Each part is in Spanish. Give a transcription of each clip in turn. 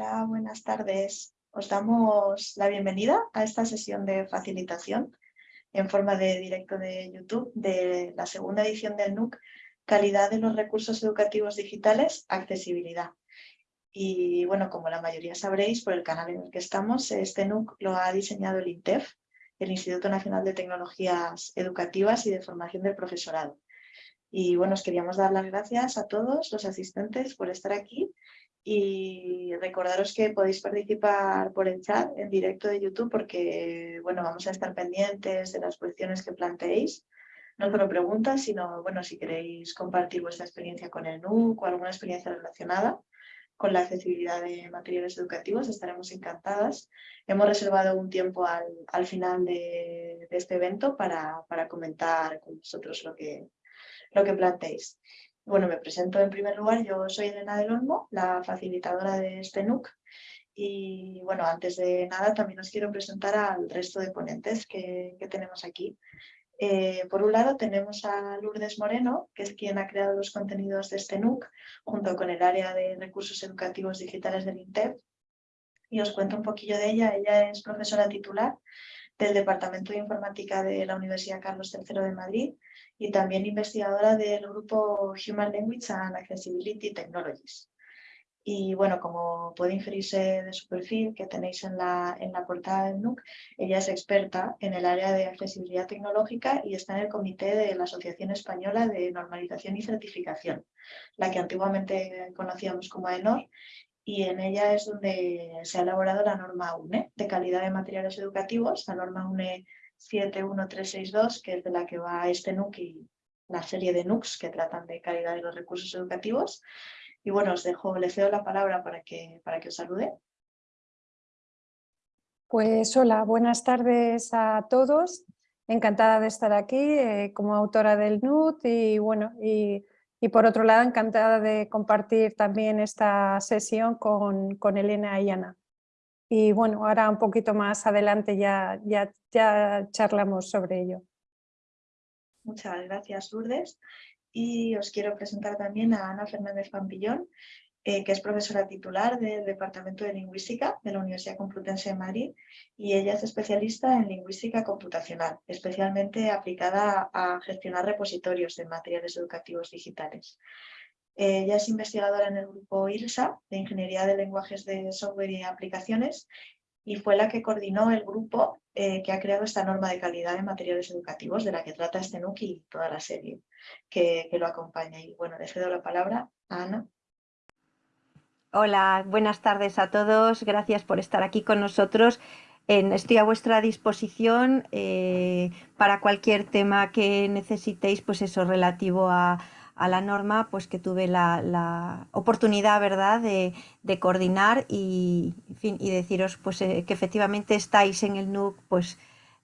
Hola, buenas tardes. Os damos la bienvenida a esta sesión de facilitación en forma de directo de YouTube de la segunda edición del NUC, Calidad de los recursos educativos digitales, accesibilidad. Y bueno, como la mayoría sabréis por el canal en el que estamos, este NUC lo ha diseñado el INTEF, el Instituto Nacional de Tecnologías Educativas y de Formación del Profesorado. Y bueno, os queríamos dar las gracias a todos los asistentes por estar aquí y recordaros que podéis participar por el chat en directo de YouTube porque bueno, vamos a estar pendientes de las cuestiones que planteéis. No solo preguntas, sino bueno, si queréis compartir vuestra experiencia con el NUC o alguna experiencia relacionada con la accesibilidad de materiales educativos, estaremos encantadas. Hemos reservado un tiempo al, al final de, de, este evento para, para comentar con vosotros lo que, lo que planteéis. Bueno, me presento en primer lugar, yo soy Elena del Olmo, la facilitadora de este NUC. Y bueno, antes de nada también os quiero presentar al resto de ponentes que, tenemos aquí. Eh, por un lado tenemos a Lourdes Moreno, que es quien ha creado los contenidos de este NUC, junto con el área de recursos educativos digitales del INTEP. Y os cuento un poquillo de ella. Ella es profesora titular del Departamento de Informática de la Universidad Carlos III de Madrid y también investigadora del grupo Human Language and Accessibility Technologies. Y bueno, como puede inferirse de su perfil que tenéis en la, en la portada del NUC, ella es experta en el área de accesibilidad tecnológica y está en el comité de la Asociación Española de Normalización y Certificación, la que antiguamente conocíamos como AENOR, y en ella es donde se ha elaborado la norma UNE de calidad de materiales educativos, la norma UNE 71362, que es de la que va este NUC y la serie de NUCs que tratan de calidad de los recursos educativos. Y bueno, os dejo, les cedo la palabra para que, para que os salude. Pues hola, buenas tardes a todos. Encantada de estar aquí eh, como autora del NUT y bueno, y, y, por otro lado encantada de compartir también esta sesión con, con Elena y Ana. Y bueno, ahora un poquito más adelante ya, ya, ya charlamos sobre ello. Muchas gracias, Lourdes. Y os quiero presentar también a Ana Fernández Pampillón, eh, que es profesora titular del Departamento de Lingüística de la Universidad Complutense de Madrid y ella es especialista en lingüística computacional, especialmente aplicada a gestionar repositorios de materiales educativos digitales. Ella es investigadora en el grupo IRSA, de Ingeniería de Lenguajes de Software y Aplicaciones, y fue la que coordinó el grupo eh, que ha creado esta norma de calidad de materiales educativos, de la que trata este NUC y toda la serie que, que lo acompaña. Y bueno, le cedo la palabra a Ana. Hola, buenas tardes a todos. Gracias por estar aquí con nosotros. estoy a vuestra disposición eh, para cualquier tema que necesitéis, pues eso relativo a, la norma, pues que tuve la, oportunidad, ¿verdad?, de, coordinar y deciros pues, eh, que efectivamente estáis en el NUC, pues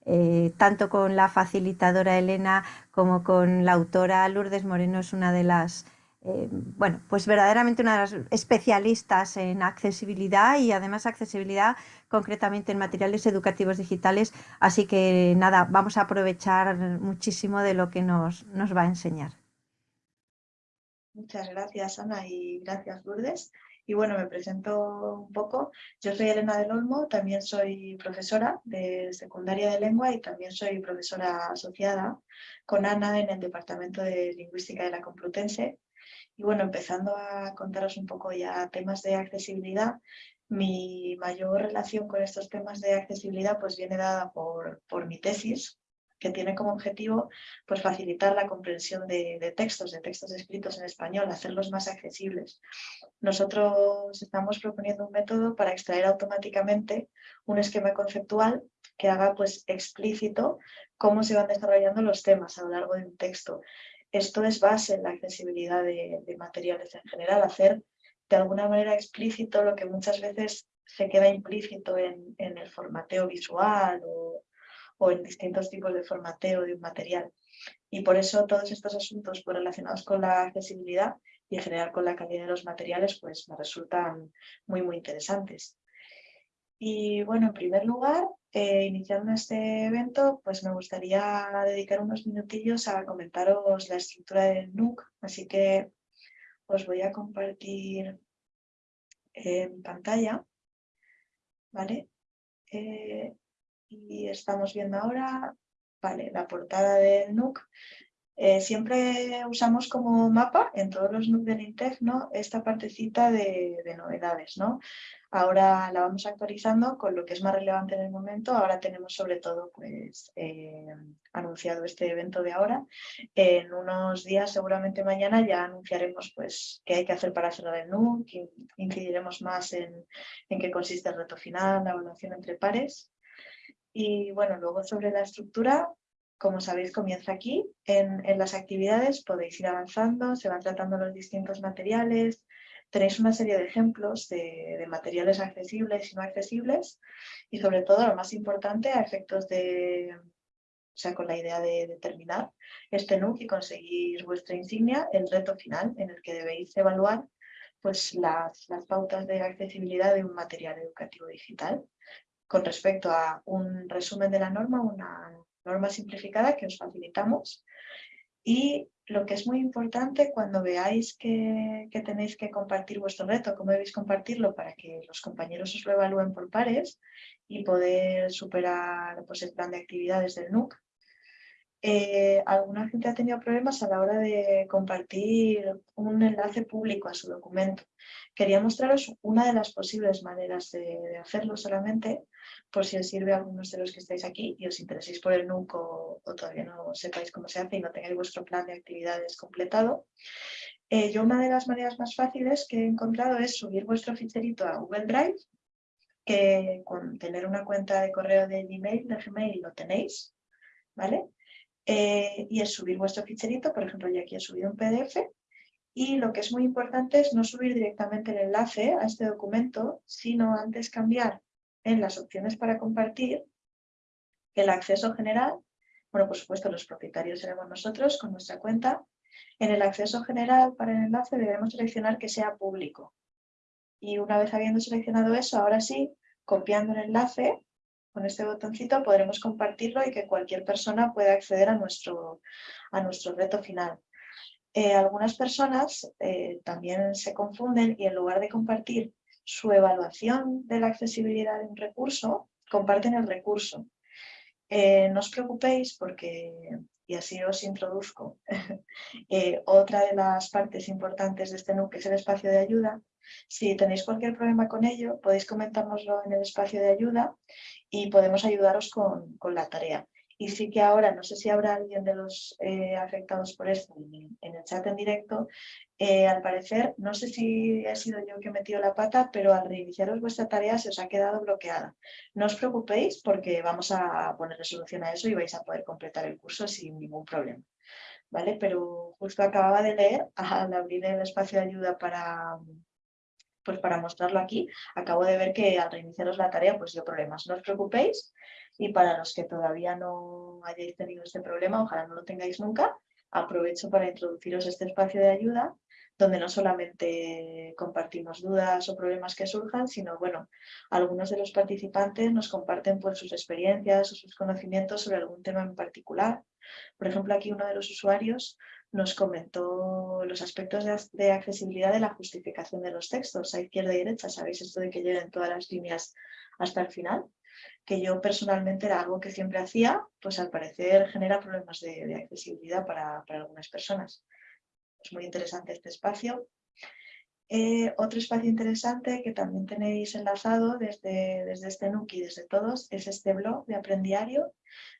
eh, tanto con la facilitadora Elena como con la autora Lourdes Moreno es una de las, eh, bueno, pues verdaderamente una de las especialistas en accesibilidad y además accesibilidad concretamente en materiales educativos digitales, así que nada, vamos a aprovechar muchísimo de lo que nos, nos va a enseñar. Muchas gracias, Ana, y gracias, Lourdes. Y bueno, me presento un poco. Yo soy Elena del Olmo, también soy profesora de secundaria de lengua y también soy profesora asociada con Ana en el Departamento de Lingüística de la Complutense. Y bueno, empezando a contaros un poco ya temas de accesibilidad, mi mayor relación con estos temas de accesibilidad pues viene dada por, por mi tesis, que tiene como objetivo pues, facilitar la comprensión de, textos, de textos escritos en español, hacerlos más accesibles. Nosotros estamos proponiendo un método para extraer automáticamente un esquema conceptual que haga pues, explícito cómo se van desarrollando los temas a lo largo de un texto. Esto es base en la accesibilidad de, materiales en general, hacer de alguna manera explícito lo que muchas veces se queda implícito en, el formateo visual o, en distintos tipos de formateo de un material. Y por eso todos estos asuntos relacionados con la accesibilidad y en general con la calidad de los materiales pues me resultan muy muy interesantes. Y bueno, en primer lugar, eh, iniciando este evento, pues me gustaría dedicar unos minutillos a comentaros la estructura del NUC, así que os voy a compartir en pantalla, ¿vale? Eh, y estamos viendo ahora, vale, la portada del NUC. Eh, siempre usamos como mapa en todos los NUC del INTEF esta partecita de, de, novedades. ¿no? Ahora la vamos actualizando con lo que es más relevante en el momento. Ahora tenemos sobre todo pues, eh, anunciado este evento de ahora. En unos días, seguramente mañana, ya anunciaremos pues, qué hay que hacer para cerrar el NUC, incidiremos más en, en qué consiste el reto final, la evaluación entre pares. Y bueno, luego sobre la estructura, como sabéis, comienza aquí. En, las actividades podéis ir avanzando, se van tratando los distintos materiales, tenéis una serie de ejemplos de, materiales accesibles y no accesibles y sobre todo, lo más importante, a efectos de, o sea, con la idea de, terminar este NUC y conseguir vuestra insignia, el reto final en el que debéis evaluar pues, las, las pautas de accesibilidad de un material educativo digital con respecto a un resumen de la norma, una norma simplificada que os facilitamos. Y lo que es muy importante cuando veáis que, tenéis que compartir vuestro reto, cómo debéis compartirlo para que los compañeros os lo evalúen por pares y poder superar pues, el plan de actividades del NUC. Eh, alguna gente ha tenido problemas a la hora de compartir un enlace público a su documento. Quería mostraros una de las posibles maneras de hacerlo solamente por si os sirve a algunos de los que estáis aquí y os intereséis por el NUC o, todavía no sepáis cómo se hace y no tengáis vuestro plan de actividades completado. Eh, yo una de las maneras más fáciles que he encontrado es subir vuestro ficherito a Google Drive, que con tener una cuenta de correo de Gmail, de Gmail lo tenéis, ¿vale? Eh, y es subir vuestro ficherito, por ejemplo yo aquí he subido un PDF, y lo que es muy importante es no subir directamente el enlace a este documento, sino antes cambiar en las opciones para compartir el acceso general, bueno, por supuesto los propietarios seremos nosotros con nuestra cuenta, en el acceso general para el enlace debemos seleccionar que sea público. Y una vez habiendo seleccionado eso, ahora sí, copiando el enlace, con este botoncito podremos compartirlo y que cualquier persona pueda acceder a nuestro, a nuestro reto final. Eh, algunas personas eh, también se confunden y en lugar de compartir su evaluación de la accesibilidad de un recurso, comparten el recurso. Eh, no os preocupéis porque, y así os introduzco, eh, otra de las partes importantes de este NUC es el espacio de ayuda. Si tenéis cualquier problema con ello, podéis comentárnoslo en el espacio de ayuda y podemos ayudaros con, con la tarea. Y sí que ahora, no sé si habrá alguien de los eh, afectados por esto en, el chat en directo, eh, al parecer, no sé si he sido yo que he metido la pata, pero al reiniciaros vuestra tarea se os ha quedado bloqueada. No os preocupéis porque vamos a poner solución a eso y vais a poder completar el curso sin ningún problema. ¿Vale? Pero justo acababa de leer, al abrir el espacio de ayuda para, pues para mostrarlo aquí, acabo de ver que al reiniciaros la tarea pues dio problemas. No os preocupéis, y para los que todavía no hayáis tenido este problema, ojalá no lo tengáis nunca, aprovecho para introduciros este espacio de ayuda donde no solamente compartimos dudas o problemas que surjan, sino bueno, algunos de los participantes nos comparten pues, sus experiencias o sus conocimientos sobre algún tema en particular. Por ejemplo, aquí uno de los usuarios nos comentó los aspectos de, accesibilidad de la justificación de los textos a izquierda y derecha. ¿Sabéis esto de que lleguen todas las líneas hasta el final? Que yo personalmente era algo que siempre hacía, pues al parecer genera problemas de, accesibilidad para, algunas personas. Es muy interesante este espacio. Eh, otro espacio interesante que también tenéis enlazado desde, desde este y desde todos es este blog de Aprendiario,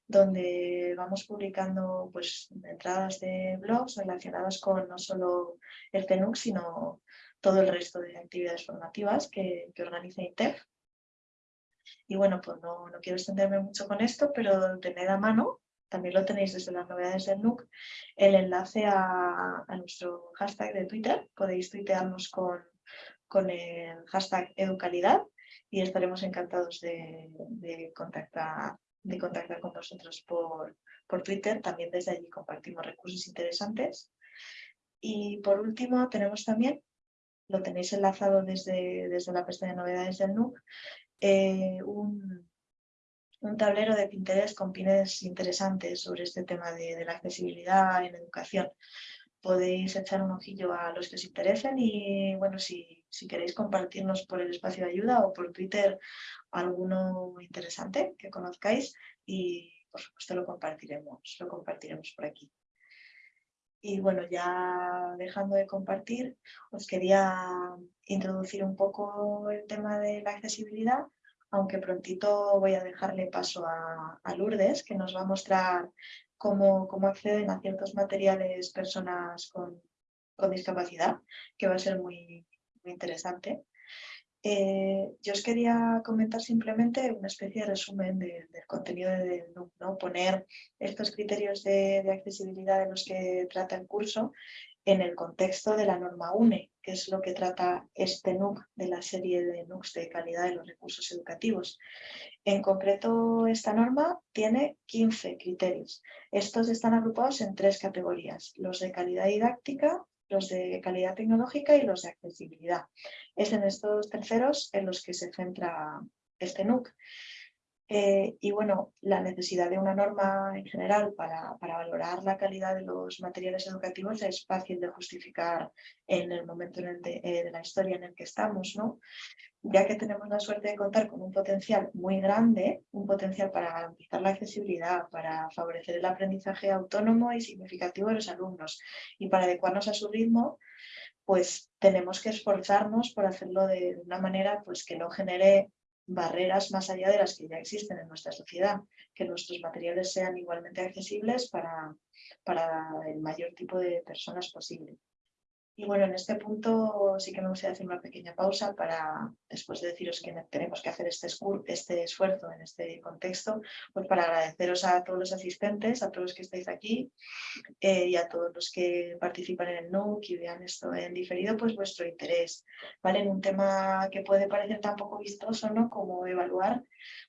donde vamos publicando pues, entradas de blogs relacionadas con no solo el TENUC, sino todo el resto de actividades formativas que, que organiza INTEF. Y bueno, pues no, no quiero extenderme mucho con esto, pero tened a mano, también lo tenéis desde las novedades del NUC, el enlace a, nuestro hashtag de Twitter. Podéis tuitearnos con, con el hashtag educalidad y estaremos encantados de, contactar, de contactar con vosotros por, por Twitter. También desde allí compartimos recursos interesantes. Y por último tenemos también, lo tenéis enlazado desde, desde la pestaña de novedades del NUC, eh, un, tablero de Pinterest con pines interesantes sobre este tema de, la accesibilidad en educación. podéis echar un ojillo a los que os interesen y bueno, si, si queréis compartirnos por el espacio de ayuda o por Twitter alguno interesante que conozcáis y por supuesto lo compartiremos, lo compartiremos por aquí. Y bueno, ya dejando de compartir, os quería introducir un poco el tema de la accesibilidad, aunque prontito voy a dejarle paso a, Lourdes, que nos va a mostrar cómo, acceden a ciertos materiales personas con, discapacidad, que va a ser muy, interesante. Eh, yo os quería comentar simplemente una especie de resumen del contenido del NUC, ¿no? poner estos criterios de, accesibilidad de los que trata el curso en el contexto de la norma UNE, que es lo que trata este NUC de la serie de NUCs de calidad de los recursos educativos. En concreto, esta norma tiene 15 criterios. Estos están agrupados en tres categorías, los de calidad didáctica, los de calidad tecnológica y los de accesibilidad. Es en estos terceros en los que se centra este NUC. Eh, y bueno, la necesidad de una norma en general para, valorar la calidad de los materiales educativos es fácil de justificar en el momento en el de, eh, de, la historia en el que estamos, ¿no? ya que tenemos la suerte de contar con un potencial muy grande, un potencial para garantizar la accesibilidad, para favorecer el aprendizaje autónomo y significativo de los alumnos y para adecuarnos a su ritmo, pues tenemos que esforzarnos por hacerlo de una manera pues, que no genere barreras más allá de las que ya existen en nuestra sociedad, que nuestros materiales sean igualmente accesibles para, para el mayor tipo de personas posible. Y bueno, en este punto sí que me gustaría hacer una pequeña pausa para, después de deciros que tenemos que hacer este, este esfuerzo en este contexto, pues para agradeceros a todos los asistentes, a todos los que estáis aquí eh, y a todos los que participan en el NUC y vean esto en diferido, pues vuestro interés, ¿vale? En un tema que puede parecer tan poco vistoso, ¿no? Como evaluar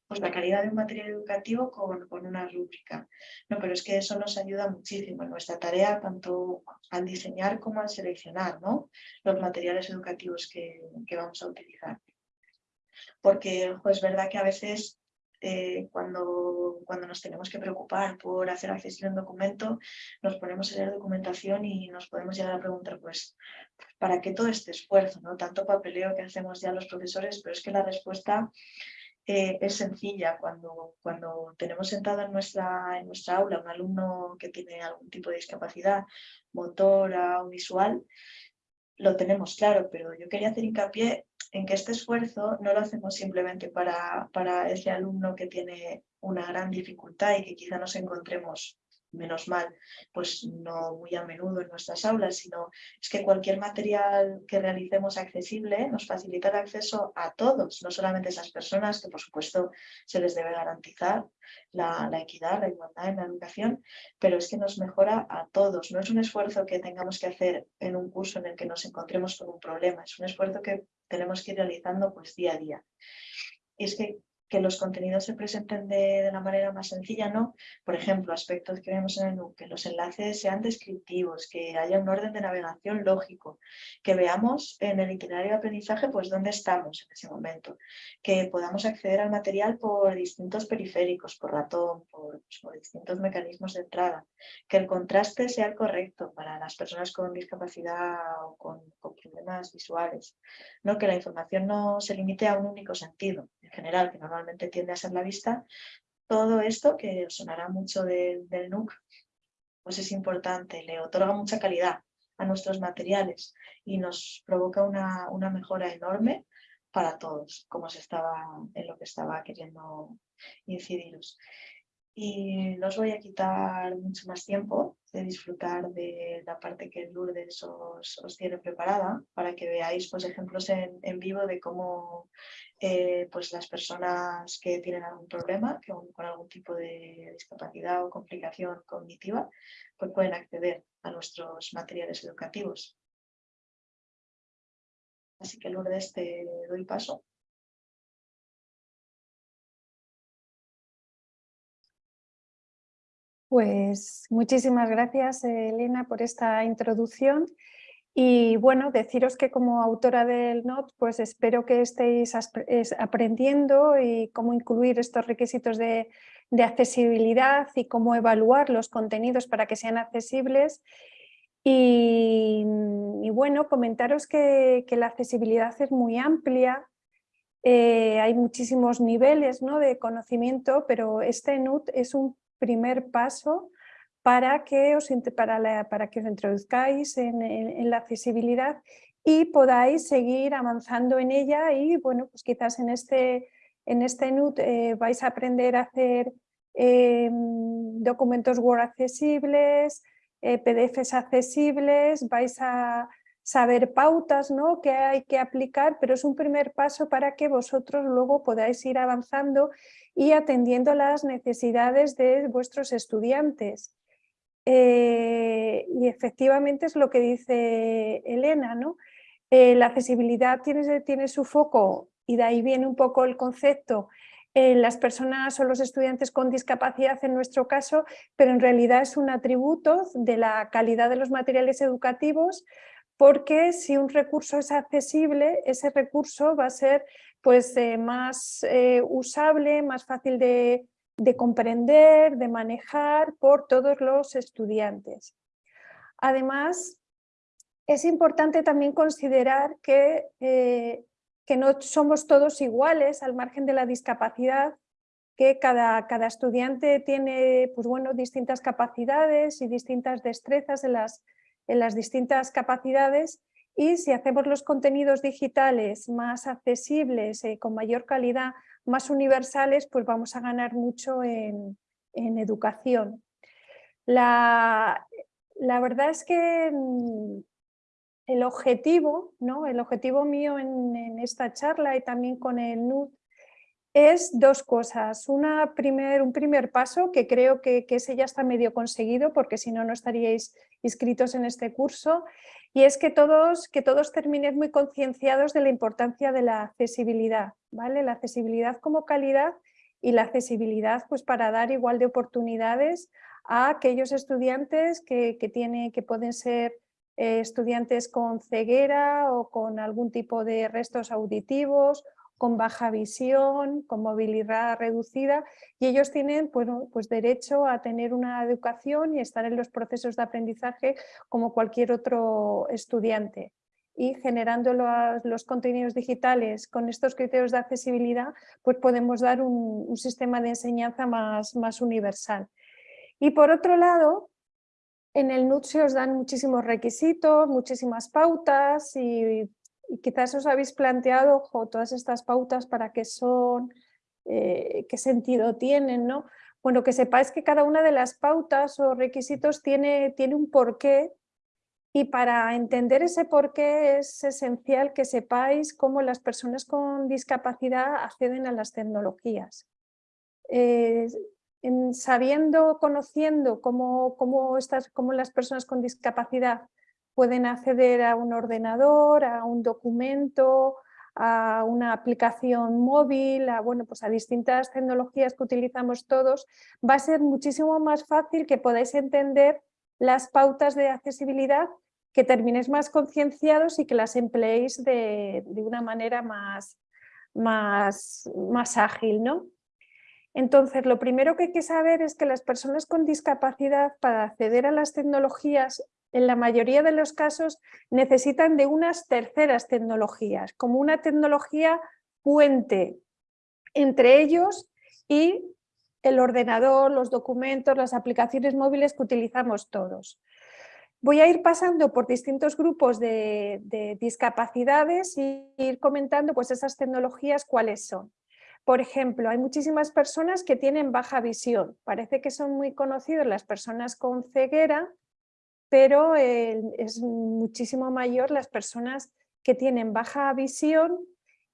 pues la calidad de un material educativo con, con, una rúbrica. No, pero es que eso nos ayuda muchísimo en nuestra tarea, tanto al diseñar como al seleccionar ¿no? los materiales educativos que, que, vamos a utilizar. Porque pues, es verdad que a veces eh, cuando, cuando nos tenemos que preocupar por hacer accesible un documento, nos ponemos a leer documentación y nos podemos llegar a preguntar, pues, ¿para qué todo este esfuerzo? ¿no? Tanto papeleo que hacemos ya los profesores, pero es que la respuesta eh, es sencilla. Cuando, cuando tenemos sentado en nuestra, en nuestra aula un alumno que tiene algún tipo de discapacidad motora o visual, lo tenemos claro, pero yo quería hacer hincapié en que este esfuerzo no lo hacemos simplemente para, para ese alumno que tiene una gran dificultad y que quizá nos encontremos menos mal, pues no muy a menudo en nuestras aulas, sino es que cualquier material que realicemos accesible nos facilita el acceso a todos, no solamente a esas personas que por supuesto se les debe garantizar la, equidad, la igualdad en la educación, pero es que nos mejora a todos. No es un esfuerzo que tengamos que hacer en un curso en el que nos encontremos con un problema, es un esfuerzo que tenemos que ir realizando pues día a día. Y es que que los contenidos se presenten de, la manera más sencilla, ¿no? Por ejemplo, aspectos que vemos en el NUC, que los enlaces sean descriptivos, que haya un orden de navegación lógico, que veamos en el itinerario de aprendizaje pues dónde estamos en ese momento, que podamos acceder al material por distintos periféricos, por ratón, por, pues, distintos mecanismos de entrada, que el contraste sea el correcto para las personas con discapacidad o con, con problemas visuales, ¿no? que la información no se limite a un único sentido, en general, que normalmente tiende a ser la vista, todo esto, que sonará mucho del NUC, pues es importante, le otorga mucha calidad a nuestros materiales y nos provoca una, una mejora enorme para todos, como se estaba en lo que estaba queriendo incidiros. Y no os voy a quitar mucho más tiempo de disfrutar de la parte que Lourdes os, os tiene preparada para que veáis pues, ejemplos en, en vivo de cómo eh, pues las personas que tienen algún problema, que con algún tipo de discapacidad o complicación cognitiva, pues pueden acceder a nuestros materiales educativos. Así que Lourdes te doy paso. Pues muchísimas gracias, Elena, por esta introducción. Y bueno, deciros que como autora del NOT, pues espero que estéis aprendiendo y cómo incluir estos requisitos de, accesibilidad y cómo evaluar los contenidos para que sean accesibles Y, bueno, comentaros que, la accesibilidad es muy amplia, eh, hay muchísimos niveles ¿no? de conocimiento, pero este NUT es un primer paso para que os, para para que os introduzcáis en, la accesibilidad y podáis seguir avanzando en ella y bueno, pues quizás en este, en este NUT eh, vais a aprender a hacer eh, documentos Word accesibles, eh, PDFs accesibles, vais a saber pautas ¿no? que hay que aplicar, pero es un primer paso para que vosotros luego podáis ir avanzando y atendiendo las necesidades de vuestros estudiantes. Y efectivamente es lo que dice Elena, ¿no? Eh, la accesibilidad tiene, tiene su foco, y de ahí viene un poco el concepto, en las personas o los estudiantes con discapacidad en nuestro caso, pero en realidad es un atributo de la calidad de los materiales educativos, porque si un recurso es accesible, ese recurso va a ser pues, eh, más eh, usable, más fácil de, de comprender, de manejar por todos los estudiantes. Además, es importante también considerar que, eh, que, no somos todos iguales al margen de la discapacidad, que cada, cada estudiante tiene pues bueno, distintas capacidades y distintas destrezas en las, en las distintas capacidades y si hacemos los contenidos digitales más accesibles, eh, con mayor calidad, más universales, pues vamos a ganar mucho en, en educación. La, la verdad es que mm, el objetivo, ¿no? el objetivo mío en, esta charla y también con el NUD es dos cosas. Una primer, un primer paso que creo que, ese ya está medio conseguido porque si no, no estaríais inscritos en este curso y es que todos, que todos terminen muy concienciados de la importancia de la accesibilidad, ¿vale? La accesibilidad como calidad y la accesibilidad pues para dar igual de oportunidades a aquellos estudiantes que, que, que pueden ser eh, estudiantes con ceguera o con algún tipo de restos auditivos, con baja visión, con movilidad reducida y ellos tienen pues derecho a tener una educación y estar en los procesos de aprendizaje como cualquier otro estudiante y generando los, contenidos digitales con estos criterios de accesibilidad, pues podemos dar un, un, sistema de enseñanza más, más universal. Y por otro lado, en el NUT se os dan muchísimos requisitos, muchísimas pautas y, quizás os habéis planteado todas estas pautas para qué son, eh, qué sentido tienen, ¿no? Bueno, que sepáis que cada una de las pautas o requisitos tiene, tiene un porqué y para entender ese porqué es esencial que sepáis cómo las personas con discapacidad acceden a las tecnologías. Eh, sabiendo, conociendo cómo, cómo, estas, cómo las personas con discapacidad pueden acceder a un ordenador, a un documento, a una aplicación móvil, a, bueno, pues a distintas tecnologías que utilizamos todos, va a ser muchísimo más fácil que podáis entender las pautas de accesibilidad, que terminéis más concienciados y que las empleéis de, de una manera más, más, más ágil. ¿no? Entonces, lo primero que hay que saber es que las personas con discapacidad para acceder a las tecnologías, en la mayoría de los casos, necesitan de unas terceras tecnologías, como una tecnología puente entre ellos y el ordenador, los documentos, las aplicaciones móviles que utilizamos todos. Voy a ir pasando por distintos grupos de, de discapacidades y ir comentando pues, esas tecnologías cuáles son. Por ejemplo, hay muchísimas personas que tienen baja visión. Parece que son muy conocidas las personas con ceguera, pero eh, es muchísimo mayor las personas que tienen baja visión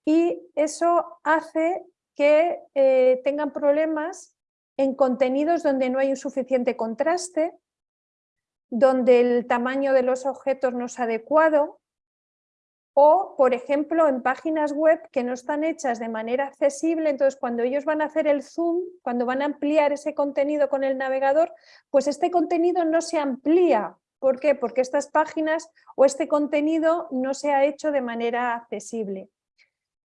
y eso hace que eh, tengan problemas en contenidos donde no hay un suficiente contraste, donde el tamaño de los objetos no es adecuado, o, por ejemplo, en páginas web que no están hechas de manera accesible, entonces cuando ellos van a hacer el zoom, cuando van a ampliar ese contenido con el navegador, pues este contenido no se amplía. ¿Por qué? Porque estas páginas o este contenido no se ha hecho de manera accesible.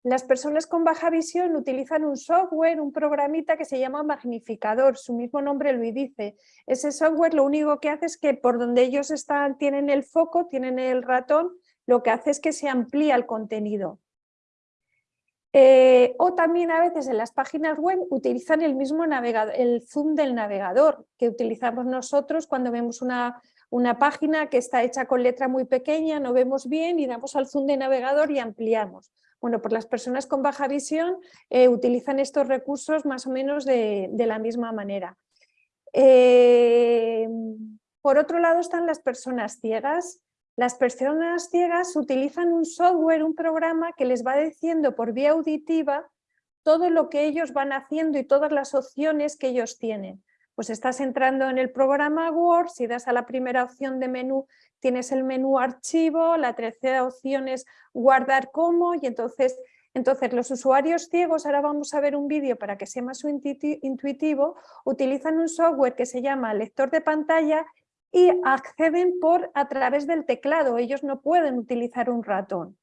Las personas con baja visión utilizan un software, un programita que se llama magnificador, su mismo nombre lo dice. Ese software lo único que hace es que por donde ellos están, tienen el foco, tienen el ratón, lo que hace es que se amplía el contenido. Eh, o también a veces en las páginas web utilizan el mismo navegador, el zoom del navegador que utilizamos nosotros cuando vemos una, una página que está hecha con letra muy pequeña, no vemos bien y damos al zoom de navegador y ampliamos. Bueno, pues las personas con baja visión eh, utilizan estos recursos más o menos de, la misma manera. Eh, por otro lado están las personas ciegas. Las personas ciegas utilizan un software, un programa que les va diciendo por vía auditiva todo lo que ellos van haciendo y todas las opciones que ellos tienen. Pues estás entrando en el programa Word, si das a la primera opción de menú tienes el menú archivo, la tercera opción es guardar como y entonces, entonces los usuarios ciegos, ahora vamos a ver un vídeo para que sea más intuitivo, utilizan un software que se llama lector de pantalla y acceden por a través del teclado, ellos no pueden utilizar un ratón.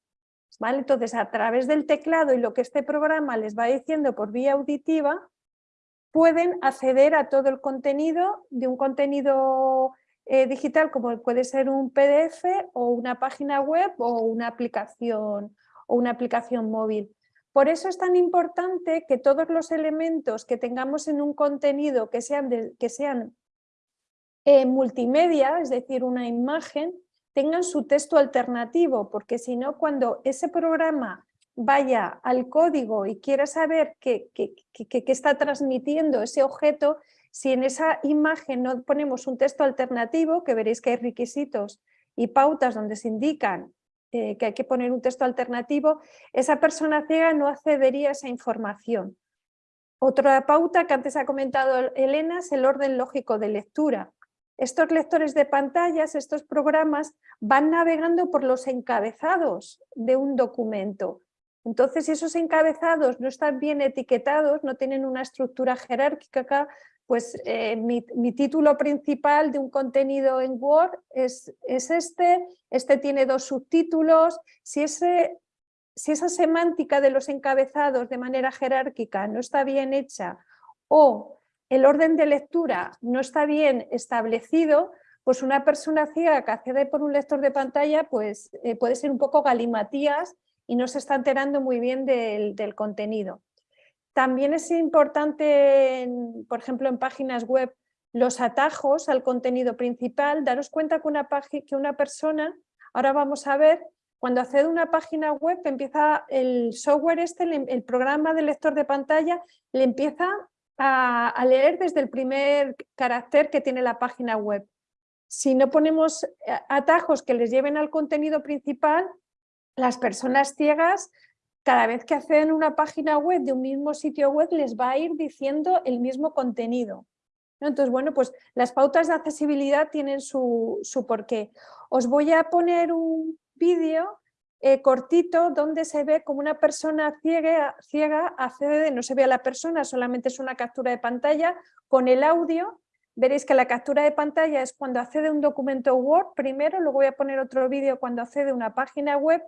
¿vale? Entonces, a través del teclado y lo que este programa les va diciendo por vía auditiva, pueden acceder a todo el contenido de un contenido eh, digital como puede ser un PDF o una página web o una aplicación, o una aplicación móvil. Por eso es tan importante que todos los elementos que tengamos en un contenido que sean, que sean eh, multimedia, es decir, una imagen, tengan su texto alternativo, porque si no, cuando ese programa vaya al código y quiera saber qué, está transmitiendo ese objeto, si en esa imagen no ponemos un texto alternativo, que veréis que hay requisitos y pautas donde se indican eh, que hay que poner un texto alternativo, esa persona ciega no accedería a esa información. Otra pauta que antes ha comentado Elena es el orden lógico de lectura. Estos lectores de pantallas, estos programas, van navegando por los encabezados de un documento. Entonces, si esos encabezados no están bien etiquetados, no tienen una estructura jerárquica pues eh, mi, título principal de un contenido en Word es, es, este, este tiene dos subtítulos, si esa semántica de los encabezados de manera jerárquica no está bien hecha o el orden de lectura no está bien establecido, pues una persona ciega que accede por un lector de pantalla pues, eh, puede ser un poco galimatías y no se está enterando muy bien del, contenido. También es importante, por ejemplo, en páginas web, los atajos al contenido principal. Daros cuenta que una, que una persona, ahora vamos a ver, cuando accede a una página web, empieza el software este, el programa del lector de pantalla, le empieza a, leer desde el primer carácter que tiene la página web. Si no ponemos eh, atajos que les lleven al contenido principal, las personas ciegas, cada vez que a una página web de un mismo sitio web, les va a ir diciendo el mismo contenido. Entonces, bueno, pues las pautas de accesibilidad tienen su, su porqué. Os voy a poner un vídeo eh, cortito donde se ve como una persona ciega, ciega accede, no se ve a la persona, solamente es una captura de pantalla con el audio. Veréis que la captura de pantalla es cuando accede un documento Word primero, luego voy a poner otro vídeo cuando accede una página web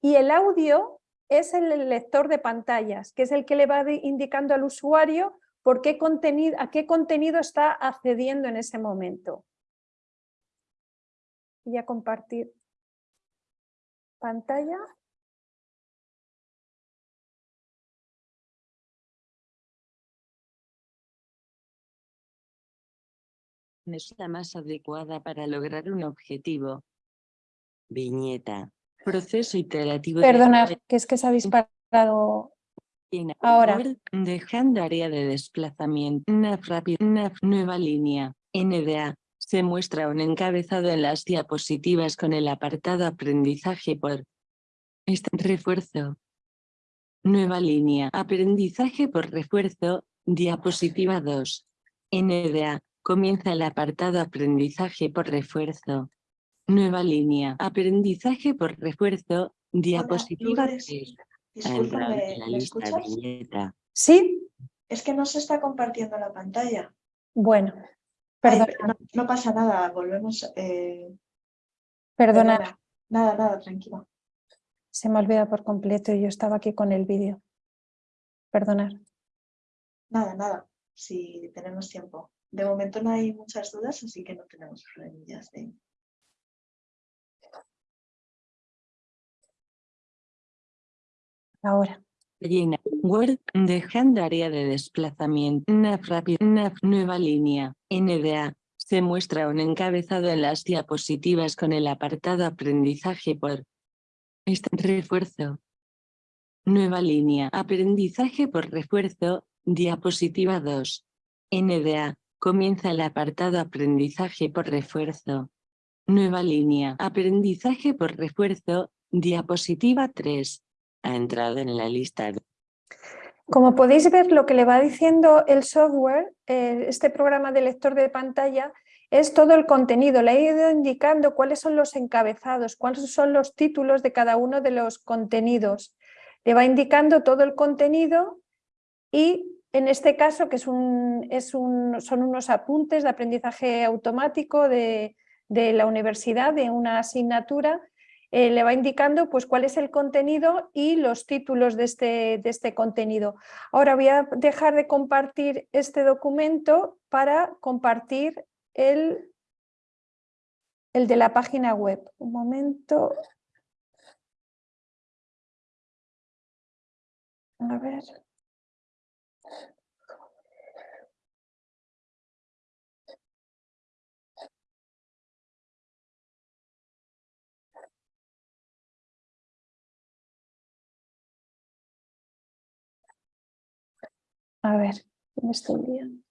y el audio es el lector de pantallas, que es el que le va indicando al usuario por qué contenido, a qué contenido está accediendo en ese momento. Voy a compartir pantalla. Es la más adecuada para lograr un objetivo. Viñeta. Proceso iterativo. Perdona, que es que se ha disparado ahora. Dejando área de desplazamiento. NAF rápido. nueva línea. NDA se muestra un encabezado en las diapositivas con el apartado aprendizaje por este refuerzo. Nueva línea. Aprendizaje por refuerzo. Diapositiva 2. NDA. Comienza el apartado aprendizaje por refuerzo. Nueva línea. Aprendizaje por refuerzo. Diapositiva 3. Discúlpame, ¿Sí? Es que no se está compartiendo la pantalla. Bueno, no, pasa nada, volvemos. Eh, perdona. Nada, nada, tranquilo. Se me olvida por completo y yo estaba aquí con el vídeo. Perdonar. Nada, nada, si tenemos tiempo. De momento no hay muchas dudas, así que no tenemos problemillas de... Ahora. Llena. Word. Dejando área de desplazamiento. Nueva línea. NDA. Se muestra un encabezado en las diapositivas con el apartado aprendizaje por este refuerzo. Nueva línea. Aprendizaje por refuerzo. Diapositiva 2. NDA. Comienza el apartado aprendizaje por refuerzo. Nueva línea. Aprendizaje por refuerzo. Diapositiva 3 ha entrado en la lista. Como podéis ver, lo que le va diciendo el software, eh, este programa de lector de pantalla, es todo el contenido. Le ha ido indicando cuáles son los encabezados, cuáles son los títulos de cada uno de los contenidos. Le va indicando todo el contenido y en este caso, que es un, son unos apuntes de aprendizaje automático de la universidad, de una asignatura, eh, le va indicando pues, cuál es el contenido y los títulos de este, de este contenido. Ahora voy a dejar de compartir este documento para compartir el, el de la página web. Un momento. A ver. A ver, me estoy liando.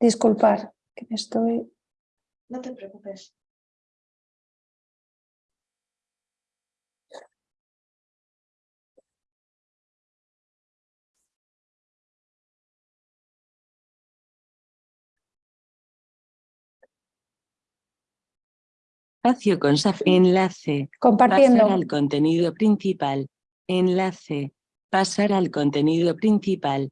Disculpar, que me estoy... No te preocupes. Espacio con. Enlace. Compartiendo. Pasar al contenido principal. Enlace. Pasar al contenido principal.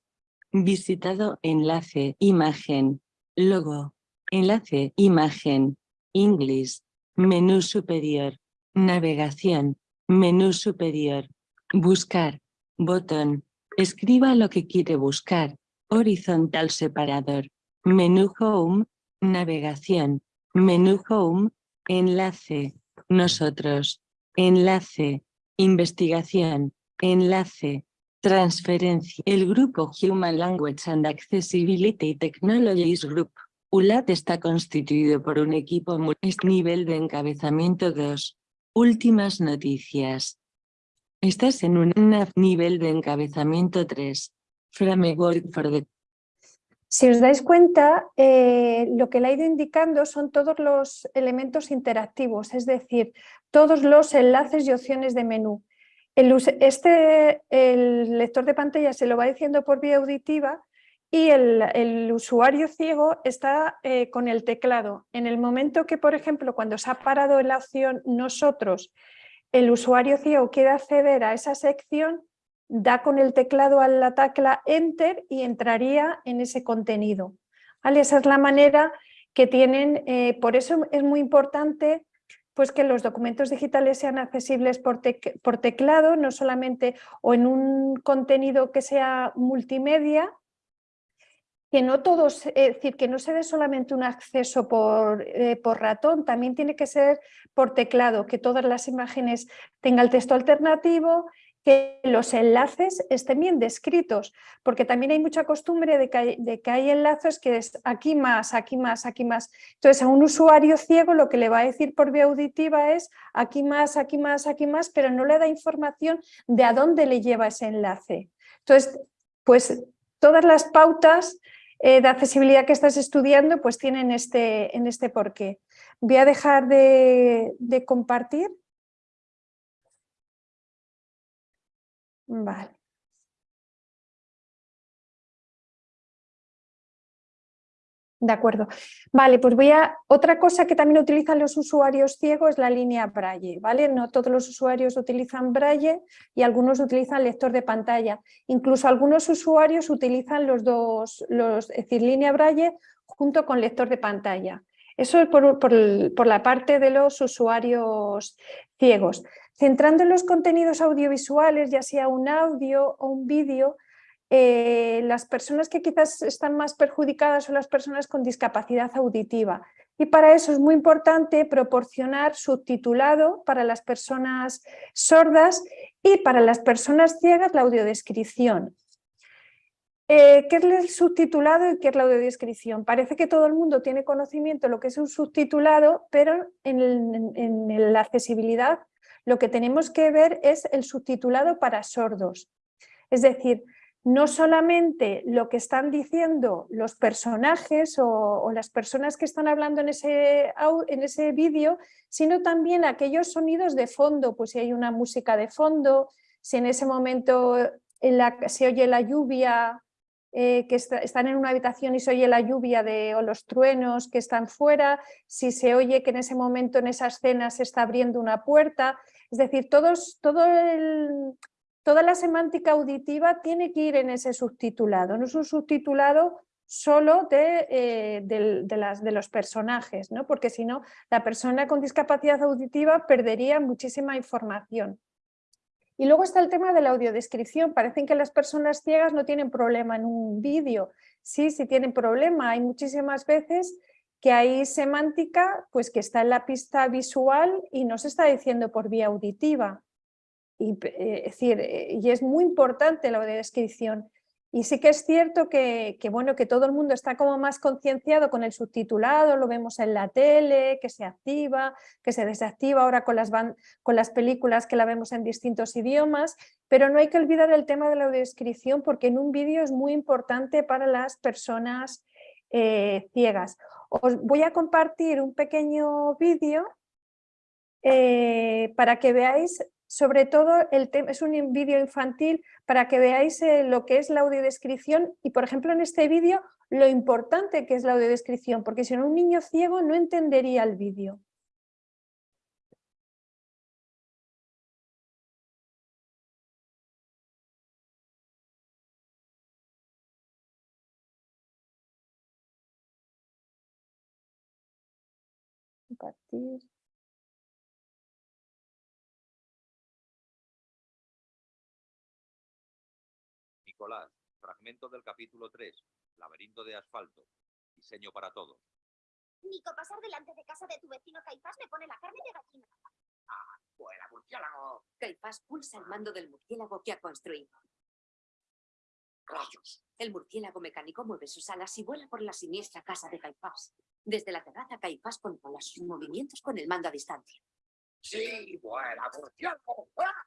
Visitado. Enlace. Imagen. Logo. Enlace. Imagen. English. Menú superior. Navegación. Menú superior. Buscar. Botón. Escriba lo que quiere buscar. Horizontal separador. Menú Home. Navegación. Menú Home. Enlace. Nosotros. Enlace. Investigación. Enlace. Transferencia. El grupo Human Language and Accessibility Technologies Group. ULAT está constituido por un equipo nivel de encabezamiento 2. Últimas noticias. Estás en un nivel de encabezamiento 3. Framework for the si os dais cuenta, eh, lo que le ha ido indicando son todos los elementos interactivos, es decir, todos los enlaces y opciones de menú. El, este, el lector de pantalla se lo va diciendo por vía auditiva y el, usuario ciego está eh, con el teclado. En el momento que, por ejemplo, cuando se ha parado la opción nosotros, el usuario ciego quiere acceder a esa sección, da con el teclado a la tecla Enter y entraría en ese contenido. Esa es la manera que tienen, eh, por eso es muy importante pues que los documentos digitales sean accesibles por, teclado, no solamente o en un contenido que sea multimedia, que no todos, decir, que no se dé solamente un acceso por, eh, por, ratón, también tiene que ser por teclado, que todas las imágenes tengan el texto alternativo, que los enlaces estén bien descritos, porque también hay mucha costumbre de que hay, enlaces que es aquí más, aquí más, aquí más. Entonces a un usuario ciego lo que le va a decir por vía auditiva es aquí más, aquí más, aquí más, pero no le da información de a dónde le lleva ese enlace. Entonces, pues todas las pautas eh, de accesibilidad que estás estudiando pues tienen este, en este porqué. Voy a dejar de compartir. Vale. De acuerdo. Vale, pues voy a... Otra cosa que también utilizan los usuarios ciegos es la línea Braille, ¿vale? No todos los usuarios utilizan Braille y algunos utilizan lector de pantalla. Incluso algunos usuarios utilizan los dos, los, es decir, línea Braille junto con lector de pantalla. Eso es por, por la parte de los usuarios ciegos. Centrando en los contenidos audiovisuales, ya sea un audio o un vídeo, eh, las personas que quizás están más perjudicadas son las personas con discapacidad auditiva. Y para eso es muy importante proporcionar subtitulado para las personas sordas y para las personas ciegas la audiodescripción. Eh, ¿Qué es el subtitulado y qué es la audiodescripción? Parece que todo el mundo tiene conocimiento de lo que es un subtitulado, pero en la accesibilidad lo que tenemos que ver es el subtitulado para sordos. Es decir, no solamente lo que están diciendo los personajes o, las personas que están hablando en ese, en ese vídeo, sino también aquellos sonidos de fondo, pues si hay una música de fondo, si en ese momento se oye la lluvia, eh, que están en una habitación y se oye la lluvia de, o los truenos que están fuera, si se oye que en ese momento en esa escena se está abriendo una puerta, es decir, todos, todo toda la semántica auditiva tiene que ir en ese subtitulado, no es un subtitulado solo de, eh, de, los personajes, ¿no? porque si no, la persona con discapacidad auditiva perdería muchísima información. Y luego está el tema de la audiodescripción. Parecen que las personas ciegas no tienen problema en un vídeo. Sí, sí tienen problema. Hay muchísimas veces que hay semántica pues, que está en la pista visual y no se está diciendo por vía auditiva. Y, eh, es eh, y es muy importante la descripción. Y sí que es cierto que, bueno, que todo el mundo está como más concienciado con el subtitulado, lo vemos en la tele, que se activa, que se desactiva ahora con las, con las películas que la vemos en distintos idiomas, pero no hay que olvidar el tema de la descripción porque en un vídeo es muy importante para las personas eh, ciegas. Os voy a compartir un pequeño vídeo para que veáis sobre todo el tema, es un vídeo infantil para que veáis eh, lo que es la audiodescripción y por ejemplo en este vídeo lo importante que es la audiodescripción, porque si no un niño ciego no entendería el vídeo. Nicolás, fragmento del capítulo 3, laberinto de asfalto, diseño para todos. Nico, pasar delante de casa de tu vecino Caifás me pone la carne de gallina. ¡Ah, fuera, murciélago! Caifás pulsa el mando del murciélago que ha construido. ¡Rayos! El murciélago mecánico mueve sus alas y vuela por la siniestra casa de Caifás. Desde la terraza, Caifás controla sus movimientos con el mando a distancia. ¡Sí, vuela, murciélago! ¡Ah!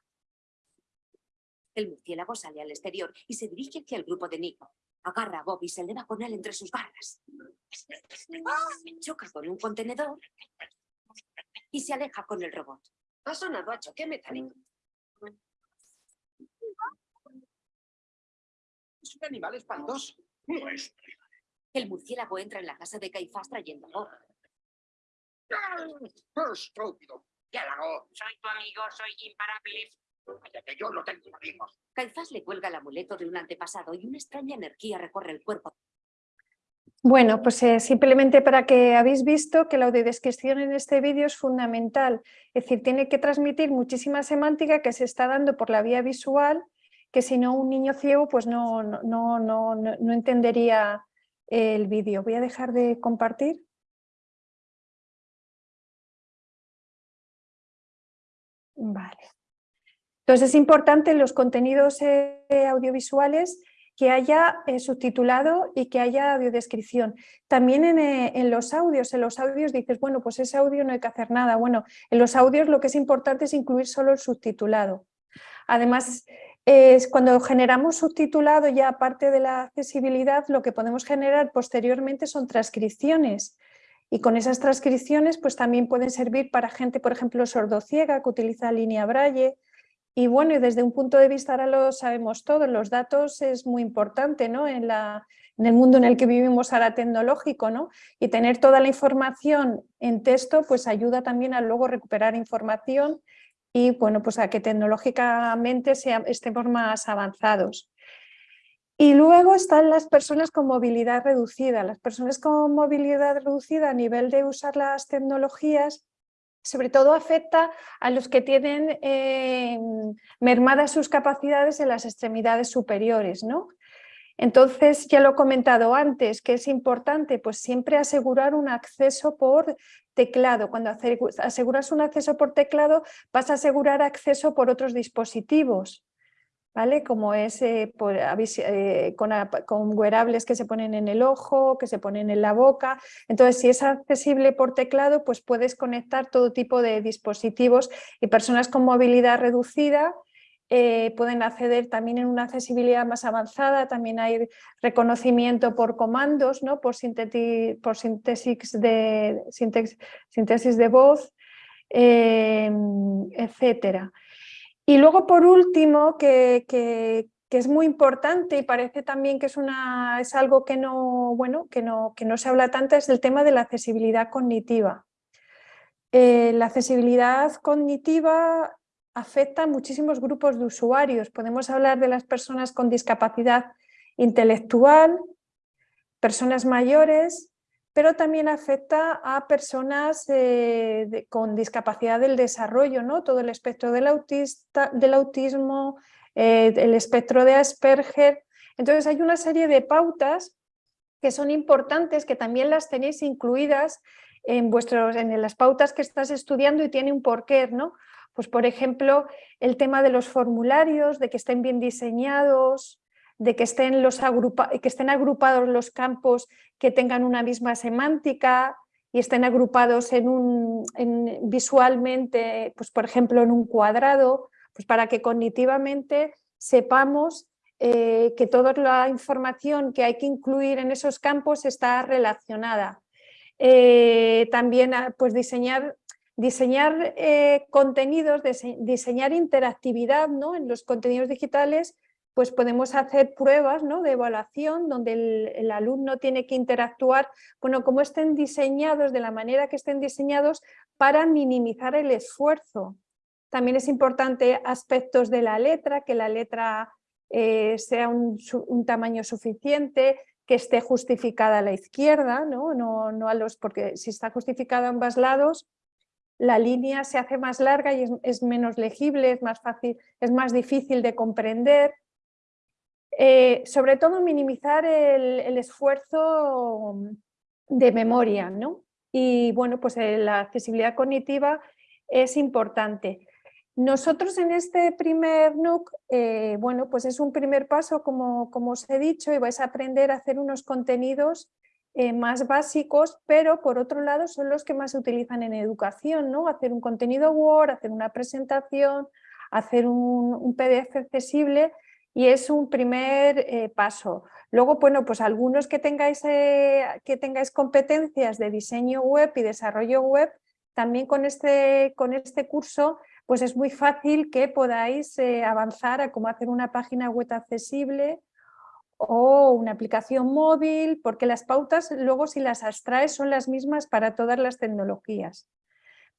El murciélago sale al exterior y se dirige hacia el grupo de Nico. Agarra a Bob y se eleva con él entre sus garras. Choca con un contenedor y se aleja con el robot. Ha sonado a choque metálico. Es un animal espantoso. El murciélago entra en la casa de Caifás trayendo a Bob. ¡Estúpido! ¡Murciélago! Soy tu amigo, soy imparable. Que yo no tengo amigos. Caifás le cuelga el amuleto de un antepasado y una extraña energía recorre el cuerpo. Bueno, pues eh, simplemente para que habéis visto que la audiodescripción en este vídeo es fundamental. Es decir, tiene que transmitir muchísima semántica que se está dando por la vía visual, que si no un niño ciego pues no, no, no, no, no entendería el vídeo. Voy a dejar de compartir. Vale. Entonces es importante en los contenidos eh, audiovisuales que haya eh, subtitulado y que haya audiodescripción. También eh, en, los audios, en los audios dices, bueno, pues ese audio no hay que hacer nada. Bueno, en los audios lo que es importante es incluir solo el subtitulado. Además, es cuando generamos subtitulado ya aparte de la accesibilidad, lo que podemos generar posteriormente son transcripciones. Y con esas transcripciones pues también pueden servir para gente, por ejemplo, sordociega que utiliza línea braille, Y bueno, desde un punto de vista, ahora lo sabemos todos, los datos es muy importante ¿no? en, la, en el mundo en el que vivimos ahora tecnológico, ¿no? y tener toda la información en texto pues ayuda también a luego recuperar información y bueno, pues a que tecnológicamente sea, estemos más avanzados. Y luego están las personas con movilidad reducida. Las personas con movilidad reducida a nivel de usar las tecnologías sobre todo afecta a los que tienen eh, mermadas sus capacidades en las extremidades superiores. ¿no? Entonces, ya lo he comentado antes, que es importante pues siempre asegurar un acceso por teclado. Cuando aseguras un acceso por teclado, vas a asegurar acceso por otros dispositivos. ¿Vale? Como es eh, eh, con, con, wearables que se ponen en el ojo, que se ponen en la boca. Entonces, si es accesible por teclado, pues puedes conectar todo tipo de dispositivos y personas con movilidad reducida eh, pueden acceder también en una accesibilidad más avanzada, también hay reconocimiento por comandos, ¿no? por, por síntesis, de, de voz, etcétera. Y luego, por último, que, es muy importante y parece también que es, una, es algo que no, bueno, que, no, que no se habla tanto, es el tema de la accesibilidad cognitiva. Eh, la accesibilidad cognitiva afecta a muchísimos grupos de usuarios. Podemos hablar de las personas con discapacidad intelectual, personas mayores, pero también afecta a personas con discapacidad del desarrollo, ¿no? todo el espectro del, autista, del autismo, eh, el espectro de Asperger. Entonces hay una serie de pautas que son importantes, que también las tenéis incluidas en, vuestros, en las pautas que estás estudiando y tiene un porqué, ¿no? Pues por ejemplo, el tema de los formularios, de que estén bien diseñados, de que estén, los que estén agrupados los campos que tengan una misma semántica y estén agrupados en un, visualmente, pues por ejemplo en un cuadrado, pues para que cognitivamente sepamos eh, que toda la información que hay que incluir en esos campos está relacionada. Eh, también ah, pues diseñar, diseñar eh, contenidos, diseñar interactividad ¿no? en los contenidos digitales pues podemos hacer pruebas ¿no? de evaluación donde el, alumno tiene que interactuar, bueno, como estén diseñados, de la manera que estén diseñados para minimizar el esfuerzo. También es importante aspectos de la letra, que la letra eh, sea un, tamaño suficiente, que esté justificada a la izquierda, ¿no? No, no a los, porque si está justificada a ambos lados, la línea se hace más larga y es, es menos legible, es más fácil, es más difícil de comprender. Eh, sobre todo minimizar el, esfuerzo de memoria, ¿no? Y bueno, pues eh, la accesibilidad cognitiva es importante. Nosotros en este primer NUC, eh, bueno, pues es un primer paso, como, os he dicho, y vais a aprender a hacer unos contenidos más básicos, pero por otro lado son los que más se utilizan en educación, ¿no? Hacer un contenido Word, hacer una presentación, hacer un PDF accesible y es un primer eh, paso. Luego, bueno, pues algunos que tengáis, eh, que tengáis competencias de diseño web y desarrollo web, también con este, con este curso pues es muy fácil que podáis eh, avanzar a cómo hacer una página web accesible o una aplicación móvil, porque las pautas luego si las abstraes son las mismas para todas las tecnologías.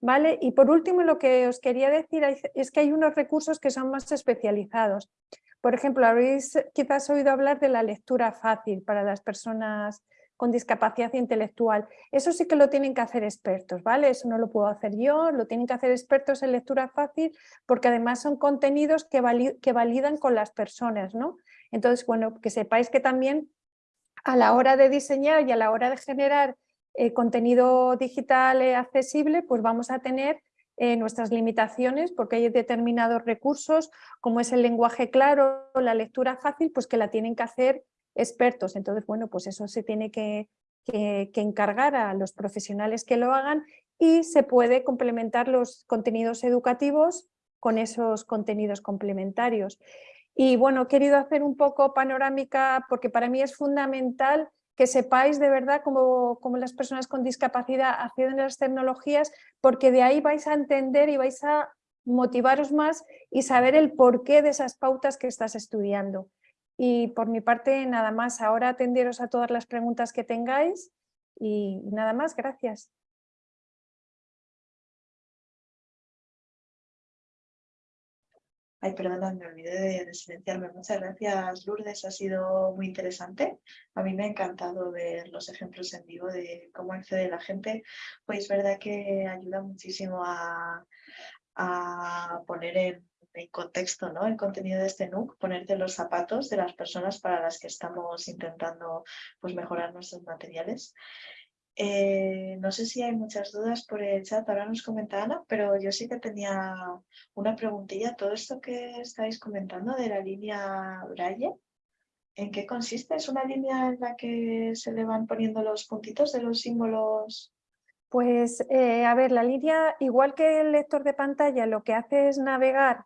¿Vale? Y por último lo que os quería decir es que hay unos recursos que son más especializados. Por ejemplo, habéis quizás oído hablar de la lectura fácil para las personas con discapacidad intelectual. Eso sí que lo tienen que hacer expertos, ¿vale? Eso no lo puedo hacer yo, lo tienen que hacer expertos en lectura fácil porque además son contenidos que, validan con las personas, ¿no? Entonces, bueno, que sepáis que también a la hora de diseñar y a la hora de generar eh, contenido digital eh, accesible, pues vamos a tener eh, nuestras limitaciones porque hay determinados recursos como es el lenguaje claro, la lectura fácil, pues que la tienen que hacer expertos. Entonces, bueno, pues eso se tiene que, que, encargar a los profesionales que lo hagan y se puede complementar los contenidos educativos con esos contenidos complementarios. Y bueno, he querido hacer un poco panorámica porque para mí es fundamental que sepáis de verdad cómo, las personas con discapacidad acceden a las tecnologías, porque de ahí vais a entender y vais a motivaros más y saber el porqué de esas pautas que estás estudiando. Y por mi parte, nada más. Ahora atenderos a todas las preguntas que tengáis y nada más. Gracias. Ay, perdona, me olvidé de, silenciarme. Muchas gracias, Lourdes. Ha sido muy interesante. A mí me ha encantado ver los ejemplos en vivo de cómo accede la gente. Pues verdad que ayuda muchísimo a, poner en, contexto ¿no? el contenido de este NUC, ponerte los zapatos de las personas para las que estamos intentando pues, mejorar nuestros materiales. Eh, no sé si hay muchas dudas por el chat, ahora nos comenta Ana, pero yo sí que tenía una preguntilla. Todo esto que estáis comentando de la línea Braille, ¿en qué consiste? ¿Es una línea en la que se le van poniendo los puntitos de los símbolos? Pues, eh, a ver, la línea, igual que el lector de pantalla, lo que hace es navegar,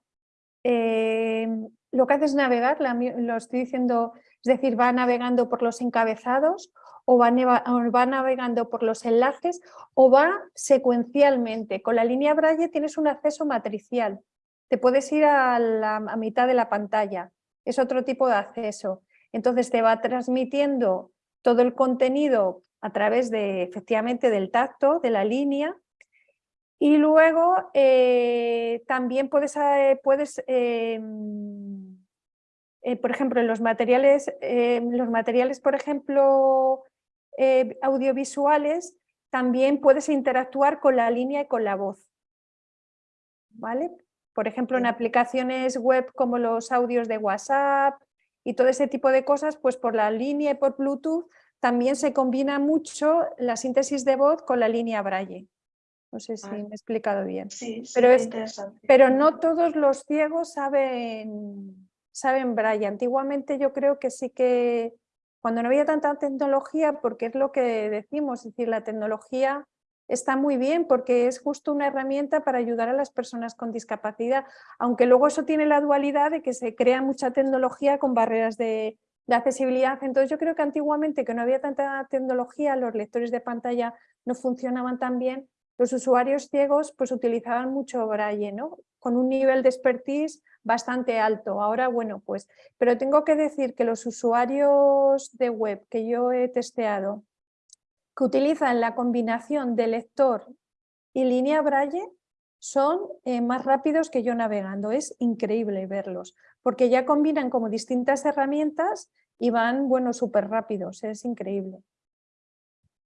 eh, lo que hace es navegar, lo estoy diciendo, es decir, va navegando por los encabezados o va, navegando por los enlaces o va secuencialmente. Con la línea Braille tienes un acceso matricial. Te puedes ir a la mitad de la pantalla. Es otro tipo de acceso. Entonces te va transmitiendo todo el contenido a través de, efectivamente, del tacto, de la línea, y luego eh, también puedes, eh, puedes em, eh, por ejemplo, en los materiales, los materiales, por ejemplo, eh, audiovisuales, también puedes interactuar con la línea y con la voz. ¿Vale? Por ejemplo, en aplicaciones web como los audios de WhatsApp y todo ese tipo de cosas, pues por la línea y por Bluetooth también se combina mucho la síntesis de voz con la línea Braille. No sé si ah. me he explicado bien. Sí, pero, es, pero no todos los ciegos saben, saben Braille. Antiguamente yo creo que sí que cuando no había tanta tecnología, porque es lo que decimos, es decir, la tecnología está muy bien porque es justo una herramienta para ayudar a las personas con discapacidad, aunque luego eso tiene la dualidad de que se crea mucha tecnología con barreras de, accesibilidad. Entonces yo creo que antiguamente que no había tanta tecnología, los lectores de pantalla no funcionaban tan bien, los usuarios ciegos pues utilizaban mucho braille, ¿no? Con un nivel de expertise bastante alto. Ahora, bueno, pues, pero tengo que decir que los usuarios de web que yo he testeado, que utilizan la combinación de lector y línea braille, son eh, más rápidos que yo navegando. Es increíble verlos, porque ya combinan como distintas herramientas y van, bueno, súper rápidos. Es increíble.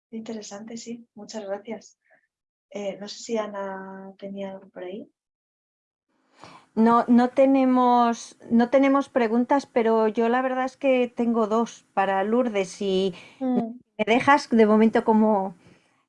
Interesante, sí. Muchas gracias. Eh, no sé si Ana tenía algo por ahí. No, no, tenemos, no tenemos preguntas, pero yo la verdad es que tengo dos para Lourdes. y mm. me dejas de momento como...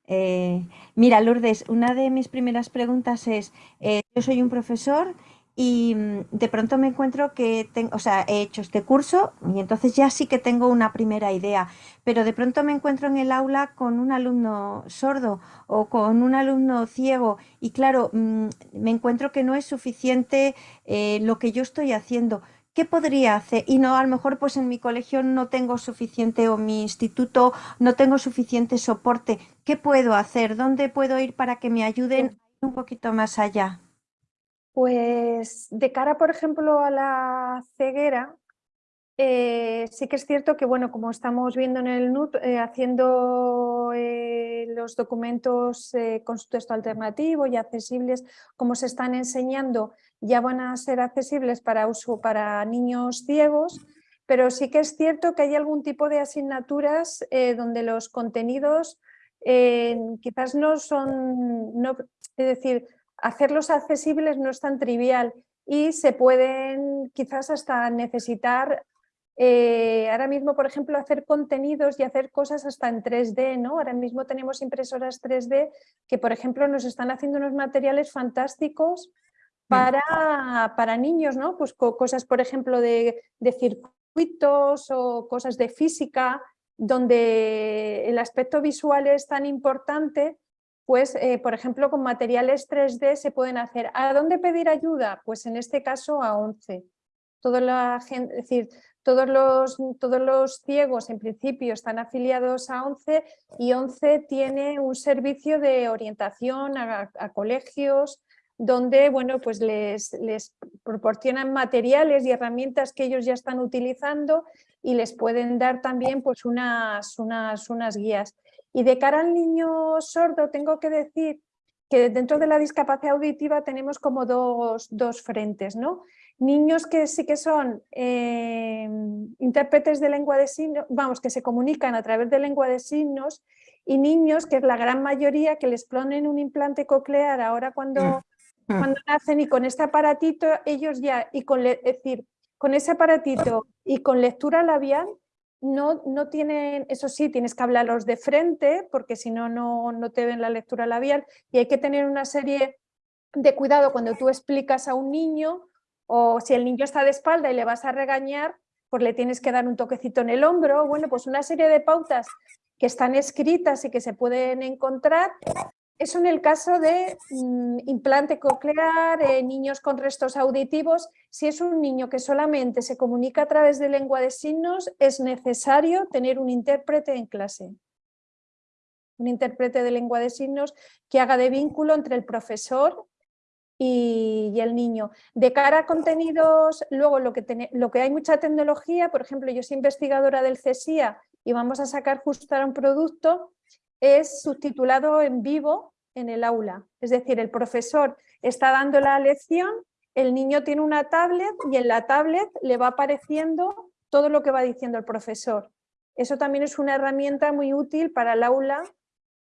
Eh, mira, Lourdes, una de mis primeras preguntas es, eh, yo soy un profesor y mm, de pronto me encuentro que tengo, o sea, he hecho este curso y entonces ya sí que tengo una primera idea, pero de pronto me encuentro en el aula con un alumno sordo o con un alumno ciego y claro, mm, me encuentro que no es suficiente eh, lo que yo estoy haciendo. ¿Qué podría hacer? Y no, a lo mejor pues en mi colegio no tengo suficiente o mi instituto no tengo suficiente soporte. ¿Qué puedo hacer? ¿Dónde puedo ir para que me ayuden un poquito más allá? Pues de cara, por ejemplo, a la ceguera, eh, sí que es cierto que, bueno, como estamos viendo en el NUT, eh, haciendo eh, los documentos con su texto alternativo y accesibles, como se están enseñando, ya van a ser accesibles para, uso, para niños ciegos, pero sí que es cierto que hay algún tipo de asignaturas donde los contenidos quizás no son, no, es decir, hacerlos accesibles no es tan trivial y se pueden quizás hasta necesitar eh, ahora mismo, por ejemplo, hacer contenidos y hacer cosas hasta en 3D, ¿no? Ahora mismo tenemos impresoras 3D que, por ejemplo, nos están haciendo unos materiales fantásticos mm. para, para niños, ¿no? Pues cosas, por ejemplo, de, de circuitos o cosas de física, donde el aspecto visual es tan importante pues, eh, por ejemplo, con materiales 3D se pueden hacer. ¿A dónde pedir ayuda? Pues en este caso a 11. Toda la gente, es decir, todos los, todos los ciegos en principio están afiliados a 11 y 11 tiene un servicio de orientación a, colegios, donde bueno, pues les, les proporcionan materiales y herramientas que ellos ya están utilizando y les pueden dar también pues unas, unas, unas guías. Y de cara al niño sordo tengo que decir que dentro de la discapacidad auditiva tenemos como dos, dos frentes, ¿no? Niños que sí que son eh, intérpretes de lengua de signos, vamos, que se comunican a través de lengua de signos y niños que es la gran mayoría que les ponen un implante coclear ahora cuando, mm. Mm. cuando nacen y con este aparatito ellos ya, y con, es decir, con ese aparatito y con lectura labial no, no tienen, eso sí, tienes que hablarlos de frente porque si no, no te ven la lectura labial y hay que tener una serie de cuidado cuando tú explicas a un niño o si el niño está de espalda y le vas a regañar, pues le tienes que dar un toquecito en el hombro, bueno, pues una serie de pautas que están escritas y que se pueden encontrar. Eso en el caso de mm, implante coclear, eh, niños con restos auditivos, si es un niño que solamente se comunica a través de lengua de signos, es necesario tener un intérprete en clase. Un intérprete de lengua de signos que haga de vínculo entre el profesor y, el niño. De cara a contenidos, luego lo que, lo que hay mucha tecnología, por ejemplo, yo soy investigadora del CESIA y vamos a sacar justo ahora un producto, es subtitulado en vivo en el aula. Es decir, el profesor está dando la lección, el niño tiene una tablet y en la tablet le va apareciendo todo lo que va diciendo el profesor. Eso también es una herramienta muy útil para el aula,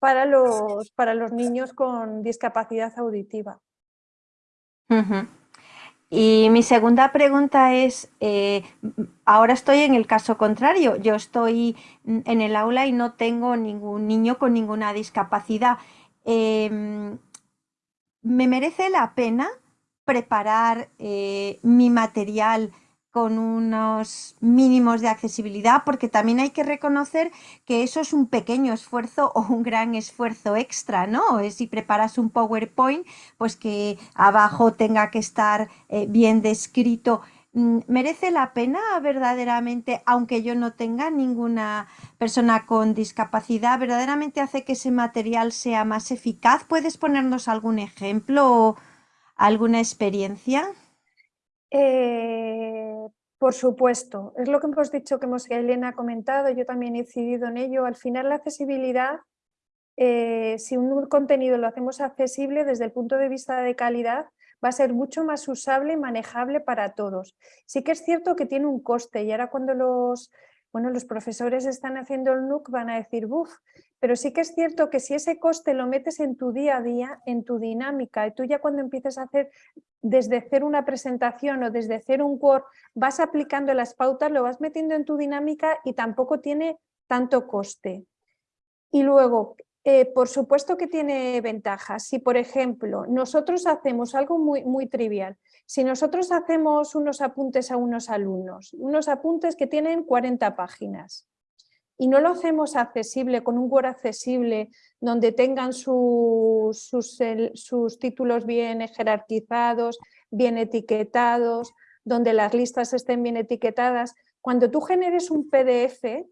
para los, para los niños con discapacidad auditiva. Y mi segunda pregunta es, eh, ahora estoy en el caso contrario, yo estoy en el aula y no tengo ningún niño con ninguna discapacidad. Em, ¿Me merece la pena preparar eh, mi material con unos mínimos de accesibilidad, porque también hay que reconocer que eso es un pequeño esfuerzo o un gran esfuerzo extra, ¿no? Si preparas un PowerPoint, pues que abajo tenga que estar eh, bien descrito. Mm, ¿Merece la pena verdaderamente, aunque yo no tenga ninguna persona con discapacidad, verdaderamente hace que ese material sea más eficaz? ¿Puedes ponernos algún ejemplo o alguna experiencia? Eh, por supuesto, es lo que hemos dicho, que hemos, Elena ha comentado, yo también he incidido en ello. Al final la accesibilidad, eh, si un contenido lo hacemos accesible desde el punto de vista de calidad, va a ser mucho más usable y manejable para todos. Sí que es cierto que tiene un coste y ahora cuando los, bueno, los profesores están haciendo el NUC van a decir, buf, pero sí que es cierto que si ese coste lo metes en tu día a día, en tu dinámica, y tú ya cuando empieces a hacer desde hacer una presentación o desde hacer un Word, vas aplicando las pautas, lo vas metiendo en tu dinámica y tampoco tiene tanto coste. Y luego, eh, por supuesto que tiene ventajas. Si, por ejemplo, nosotros hacemos algo muy, muy trivial, si nosotros hacemos unos apuntes a unos alumnos, unos apuntes que tienen 40 páginas, y no lo hacemos accesible, con un Word accesible, donde tengan sus, sus, títulos bien jerarquizados, bien etiquetados, donde las listas estén bien etiquetadas. Cuando tú generes un PDF,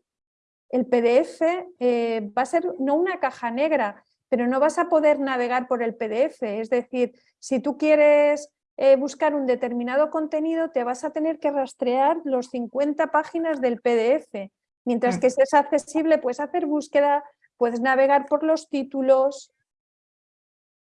el PDF eh, va a ser no una caja negra, pero no vas a poder navegar por el PDF. Es decir, si tú quieres eh, buscar un determinado contenido, te vas a tener que rastrear los 50 páginas del PDF Mientras mm. que si es accesible, puedes hacer búsqueda, puedes navegar por los títulos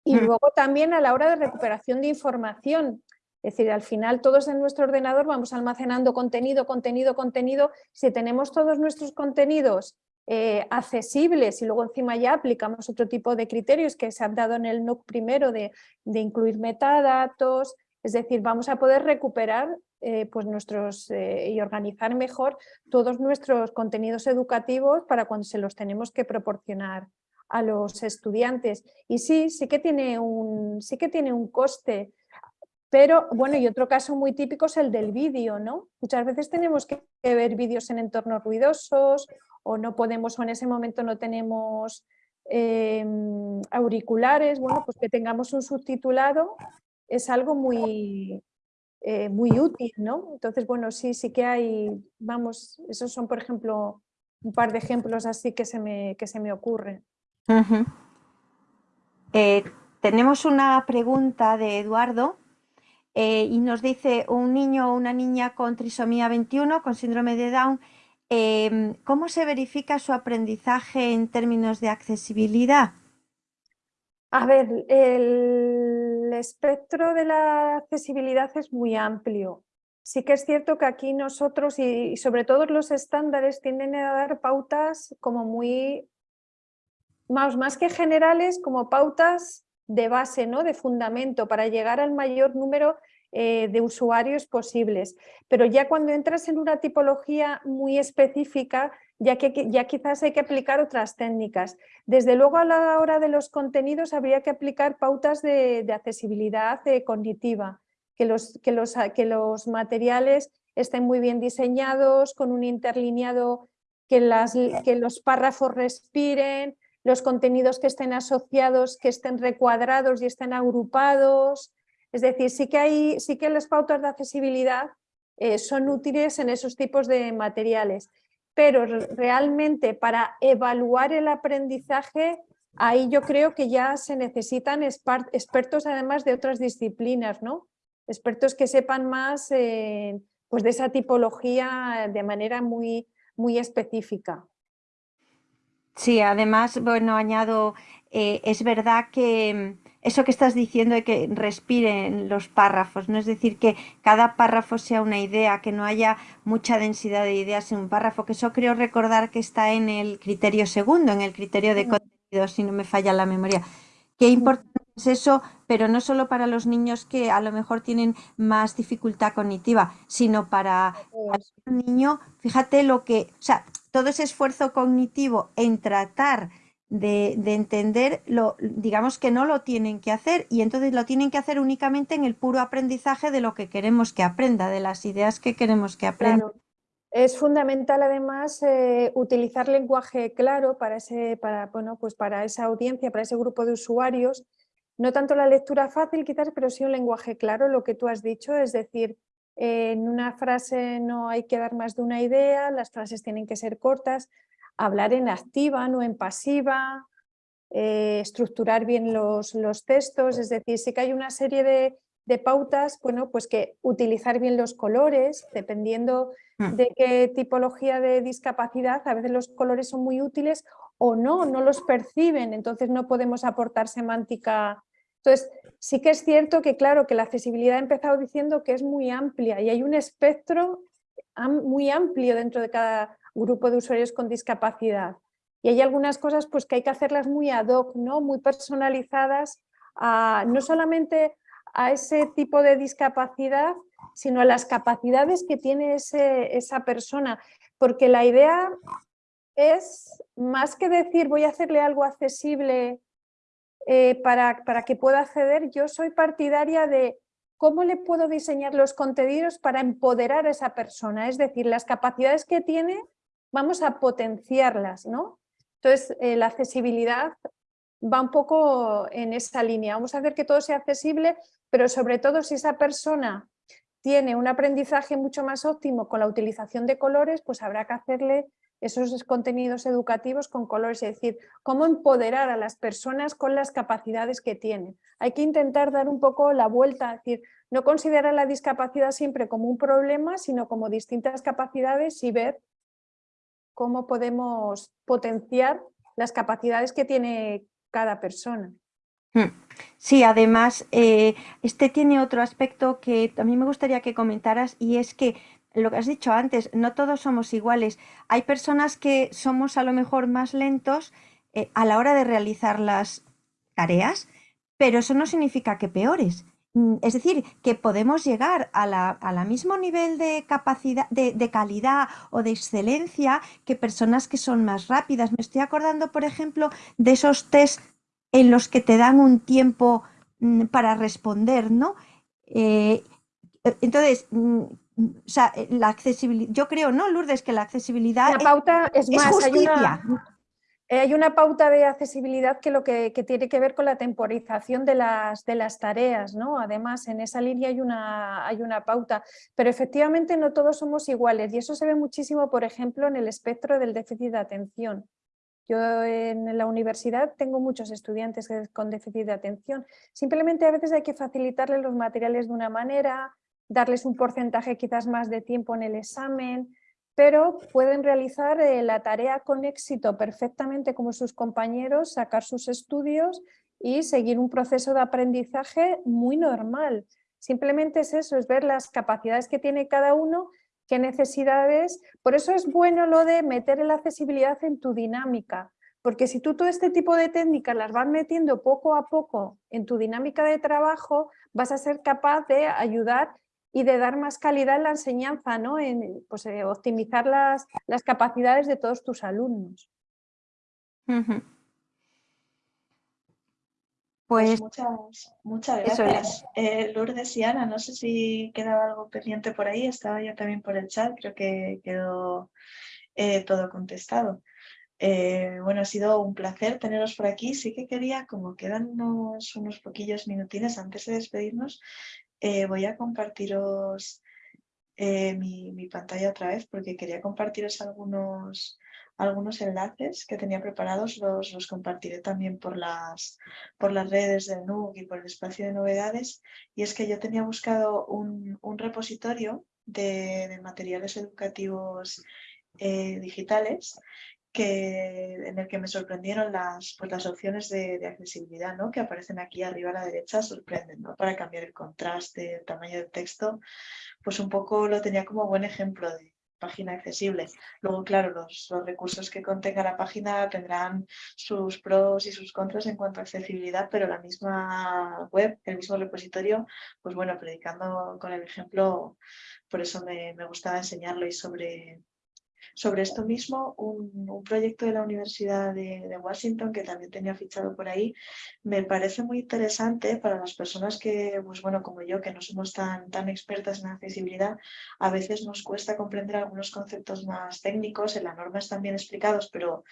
y mm. luego también a la hora de recuperación de información. Es decir, al final todos en nuestro ordenador vamos almacenando contenido, contenido, contenido. Si tenemos todos nuestros contenidos eh, accesibles y luego encima ya aplicamos otro tipo de criterios que se han dado en el NUC primero de, de incluir metadatos, es decir, vamos a poder recuperar eh, pues nuestros, eh, y organizar mejor todos nuestros contenidos educativos para cuando se los tenemos que proporcionar a los estudiantes. Y sí, sí que tiene un, sí que tiene un coste, pero bueno, y otro caso muy típico es el del vídeo, ¿no? Muchas veces tenemos que ver vídeos en entornos ruidosos o no podemos o en ese momento no tenemos em, auriculares, bueno, pues que tengamos un subtitulado es algo muy, eh, muy útil, ¿no? Entonces, bueno, sí, sí que hay, vamos, esos son, por ejemplo, un par de ejemplos así que se me, que se me ocurren. Eh, tenemos una pregunta de Eduardo eh, y nos dice un niño o una niña con trisomía 21, con síndrome de Down, em, ¿cómo se verifica su aprendizaje en términos de accesibilidad? A ver, el espectro de la accesibilidad es muy amplio. Sí que es cierto que aquí nosotros y, sobre todo los estándares tienden a dar pautas como muy, más, más que generales, como pautas de base, ¿no? de fundamento, para llegar al mayor número eh, de usuarios posibles. Pero ya cuando entras en una tipología muy específica, ya, que, ya quizás hay que aplicar otras técnicas. Desde luego a la hora de los contenidos habría que aplicar pautas de, accesibilidad eh, cognitiva, que los, que, los, que los materiales estén muy bien diseñados, con un interlineado, que, las, que los párrafos respiren, los contenidos que estén asociados, que estén recuadrados y estén agrupados. Es decir, sí que, hay, sí que las pautas de accesibilidad eh, son útiles en esos tipos de materiales, pero realmente para evaluar el aprendizaje, ahí yo creo que ya se necesitan expertos además de otras disciplinas, ¿no? expertos que sepan más eh, pues de esa tipología de manera muy, muy específica. Sí, además, bueno, añado, eh, es verdad que eso que estás diciendo de que respiren los párrafos, ¿no? Es decir, que cada párrafo sea una idea, que no haya mucha densidad de ideas en un párrafo, que eso creo recordar que está en el criterio segundo, en el criterio de contenido, si no me falla la memoria. Qué importante es eso, pero no solo para los niños que a lo mejor tienen más dificultad cognitiva, sino para, para un niño, fíjate lo que, o sea, todo ese esfuerzo cognitivo en tratar de, entender, lo, digamos que no lo tienen que hacer y entonces lo tienen que hacer únicamente en el puro aprendizaje de lo que queremos que aprenda, de las ideas que queremos que aprenda. Es fundamental además eh, utilizar lenguaje claro para, ese, para, bueno, pues para esa audiencia, para ese grupo de usuarios. No tanto la lectura fácil quizás, pero sí un lenguaje claro, lo que tú has dicho, es decir, en una frase no hay que dar más de una idea, las frases tienen que ser cortas, hablar en activa, no en pasiva, eh, estructurar bien los, los, textos, es decir, sí que hay una serie de, de, pautas, bueno, pues que utilizar bien los colores, dependiendo mm. de qué tipología de discapacidad, a veces los colores son muy útiles o no, no los perciben, entonces no podemos aportar semántica. Entonces, Sí que es cierto que, claro, que la accesibilidad he empezado diciendo que es muy amplia y hay un espectro muy amplio dentro de cada grupo de usuarios con discapacidad. Y hay algunas cosas pues, que hay que hacerlas muy ad hoc, ¿no? muy personalizadas, no solamente a ese tipo de discapacidad, sino a las capacidades que tiene ese, esa persona. Porque la idea es, más que decir voy a hacerle algo accesible eh, para, para que pueda acceder, yo soy partidaria de cómo le puedo diseñar los contenidos para empoderar a esa persona, es decir, las capacidades que tiene, vamos a potenciarlas, ¿no? Entonces, eh, la accesibilidad va un poco en esa línea, vamos a hacer que todo sea accesible, pero sobre todo si esa persona tiene un aprendizaje mucho más óptimo con la utilización de colores, pues habrá que hacerle esos contenidos educativos con colores, es decir, cómo empoderar a las personas con las capacidades que tienen. Hay que intentar dar un poco la vuelta, es decir, no considerar la discapacidad siempre como un problema, sino como distintas capacidades y ver cómo podemos potenciar las capacidades que tiene cada persona. Hmm. Sí, además, eh, este tiene otro aspecto que también me gustaría que comentaras y es que lo que has dicho antes, no todos somos iguales. Hay personas que somos a lo mejor más lentos eh, a la hora de realizar las tareas, pero eso no significa que peores. Mm, es decir, que podemos llegar a la, mismo nivel de capacidad, de, de, calidad o de excelencia que personas que son más rápidas. Me estoy acordando, por ejemplo, de esos test en los que te dan un tiempo mm, para responder, ¿no? Eh, entonces, mm, o sea, eh, la accesibilidad, yo creo, ¿no, Lourdes, que la accesibilidad la pauta es, más, justicia. Hay una, pauta de accesibilidad que lo que, tiene que ver con la temporización de las, de las tareas, ¿no? Además, en esa línea hay una, hay una pauta, pero efectivamente no todos somos iguales y eso se ve muchísimo, por ejemplo, en el espectro del déficit de atención. Yo en la universidad tengo muchos estudiantes con déficit de atención. Simplemente a veces hay que facilitarles los materiales de una manera, darles un porcentaje quizás más de tiempo en el examen, pero pueden realizar eh, la tarea con éxito perfectamente como sus compañeros, sacar sus estudios y seguir un proceso de aprendizaje muy normal. Simplemente es eso, es ver las capacidades que tiene cada uno qué necesidades. Por eso es bueno lo de meter la accesibilidad en tu dinámica, porque si tú todo este tipo de técnicas las vas metiendo poco a poco en tu dinámica de trabajo, vas a ser capaz de ayudar y de dar más calidad en la enseñanza, ¿no? en pues, eh, optimizar las, las, capacidades de todos tus alumnos. Pues, muchas, muchas gracias. Eh, Lourdes y Ana, no sé si quedaba algo pendiente por ahí, estaba yo también por el chat, creo que quedó eh, todo contestado. Eh, bueno, ha sido un placer teneros por aquí. Sí que quería, como quedan unos, unos poquillos minutines antes de despedirnos, voy a compartiros mi, mi, pantalla otra vez porque quería compartiros algunos, algunos enlaces que tenía preparados, los, los compartiré también por las, por las redes del NUC y por el espacio de novedades. Y es que yo tenía buscado un, un repositorio de, materiales educativos eh, digitales que, en el que me sorprendieron las, pues las opciones de, accesibilidad ¿no? que aparecen aquí arriba a la derecha, sorprenden ¿no? para cambiar el contraste, el tamaño del texto, pues un poco lo tenía como buen ejemplo de, página accesible. Luego, claro, los, recursos que contenga la página tendrán sus pros y sus contras en cuanto a accesibilidad, pero la misma web, el mismo repositorio, pues bueno, predicando con el ejemplo, por eso me, me gustaba enseñarlo y sobre, sobre esto mismo, un, proyecto de la Universidad de, Washington, que también tenía fichado por ahí, me parece muy interesante para las personas que, pues bueno, como yo, que no somos tan, tan expertas en accesibilidad, a veces nos cuesta comprender algunos conceptos más técnicos, en la norma están bien explicados, pero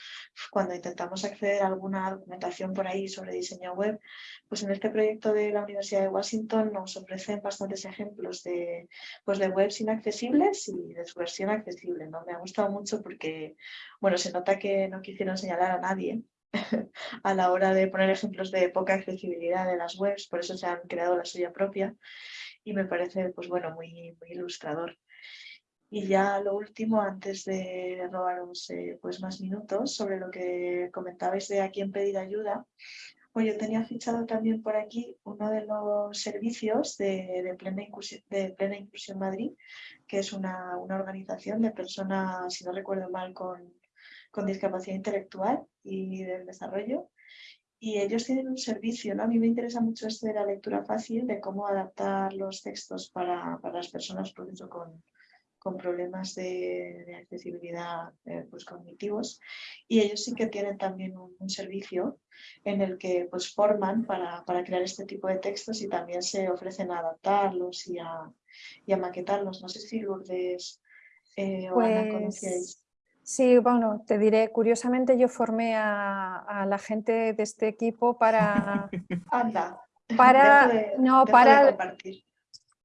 cuando intentamos acceder a alguna documentación por ahí sobre diseño web, pues en este proyecto de la Universidad de Washington nos ofrecen bastantes ejemplos de, pues de webs inaccesibles y de su versión accesible. ¿no? Me ha gustado mucho porque, bueno, se nota que no quisieron señalar a nadie a la hora de poner ejemplos de poca accesibilidad de las webs, por eso se han creado la suya propia y me parece, pues bueno, muy, muy ilustrador. Y ya lo último, antes de robaros eh, pues más minutos, sobre lo que comentabais de a quién pedir ayuda, pues yo tenía fichado también por aquí uno de los servicios de, plena, inclusión, de plena Inclusión Madrid, que es una, organización de personas, si no recuerdo mal, con, discapacidad intelectual y del desarrollo. Y ellos tienen un servicio, ¿no? A mí me interesa mucho esto de la lectura fácil, de cómo adaptar los textos para, las personas con, con problemas de, accesibilidad eh, pues, cognitivos y ellos sí que tienen también un, servicio en el que pues, forman para, para, crear este tipo de textos y también se ofrecen a adaptarlos y a, y a maquetarlos. No sé si Lourdes eh, o Ana pues, conocíais. Sí, bueno, te diré, curiosamente yo formé a, a la gente de este equipo para... Anda. Para, no, para,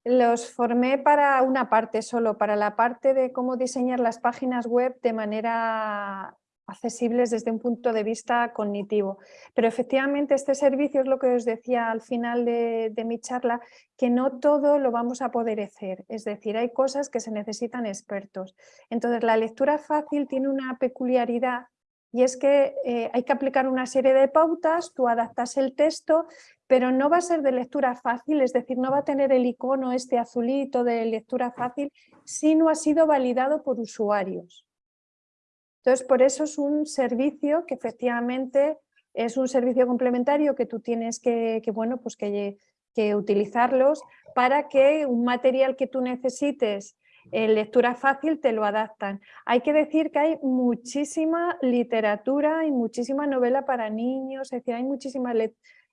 los formé para una parte solo, para la parte de cómo diseñar las páginas web de manera accesibles desde un punto de vista cognitivo. Pero efectivamente este servicio es lo que os decía al final de, de, mi charla, que no todo lo vamos a poder hacer, es decir, hay cosas que se necesitan expertos. Entonces la lectura fácil tiene una peculiaridad y es que eh, hay que aplicar una serie de pautas, tú adaptas el texto, pero no va a ser de lectura fácil, es decir, no va a tener el icono este azulito de lectura fácil si no ha sido validado por usuarios. Entonces, por eso es un servicio que efectivamente es un servicio complementario que tú tienes que, bueno, pues que, que utilizarlos para que un material que tú necesites en lectura fácil te lo adaptan. Hay que decir que hay muchísima literatura y muchísima novela para niños, es decir, hay muchísima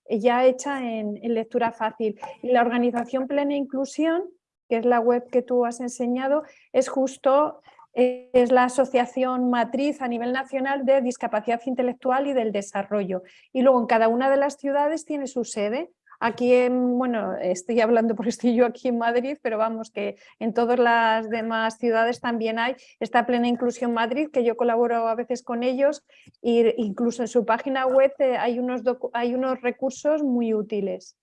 ya hecha en, lectura fácil. Y la organización Plena Inclusión, que es la web que tú has enseñado, es justo es la asociación matriz a nivel nacional de discapacidad intelectual y del desarrollo. Y luego en cada una de las ciudades tiene su sede. Aquí en, bueno, estoy hablando porque estoy yo aquí en Madrid, pero vamos que en todas las demás ciudades también hay esta Plena Inclusión Madrid, que yo colaboro a veces con ellos, e incluso en su página web eh, hay unos, hay unos recursos muy útiles.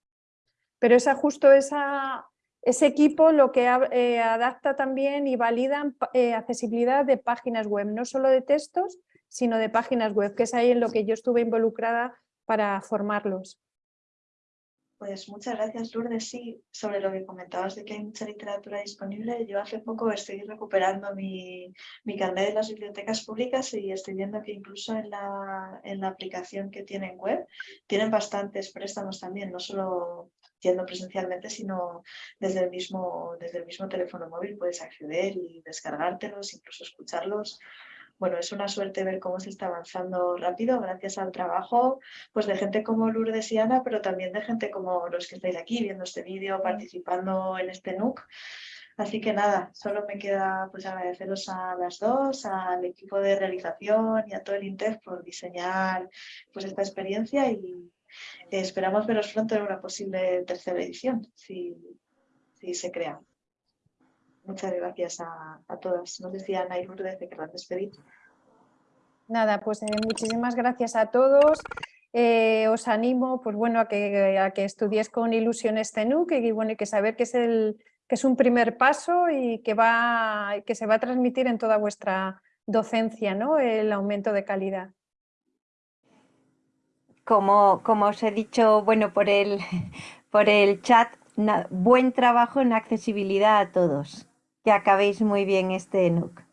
Pero esa, justo esa, ese equipo lo que eh, adapta también y valida eh, accesibilidad de páginas web, no solo de textos, sino de páginas web, que es ahí en lo que yo estuve involucrada para formarlos. Pues muchas gracias Lourdes. Sí, sobre lo que comentabas de que hay mucha literatura disponible, yo hace poco estoy recuperando mi, mi carnet de las bibliotecas públicas y estoy viendo que incluso en la, en la aplicación que tienen web tienen bastantes préstamos también, no solo yendo presencialmente, sino desde el mismo, desde el mismo teléfono móvil puedes acceder y descargártelos, incluso escucharlos bueno, es una suerte ver cómo se está avanzando rápido gracias al trabajo pues, de gente como Lourdes y Ana, pero también de gente como los que estáis aquí viendo este vídeo, participando en este NUC. Así que nada, solo me queda pues, agradeceros a las dos, al equipo de realización y a todo el INTEF por diseñar pues, esta experiencia y esperamos veros pronto en una posible tercera edición, si, si se crea. Muchas gracias a, todas. Nos decía Ana y Lourdes que querrán despedir. Nada, pues eh, muchísimas gracias a todos. Eh, os animo pues bueno, a, que, a que estudies con ilusión este NUC y, bueno, y que saber que es, el, que es un primer paso y que, va, que se va a transmitir en toda vuestra docencia, ¿no? el aumento de calidad. Como, como os he dicho bueno, por, el, por el chat, buen trabajo en accesibilidad a todos que acabéis muy bien este NUC.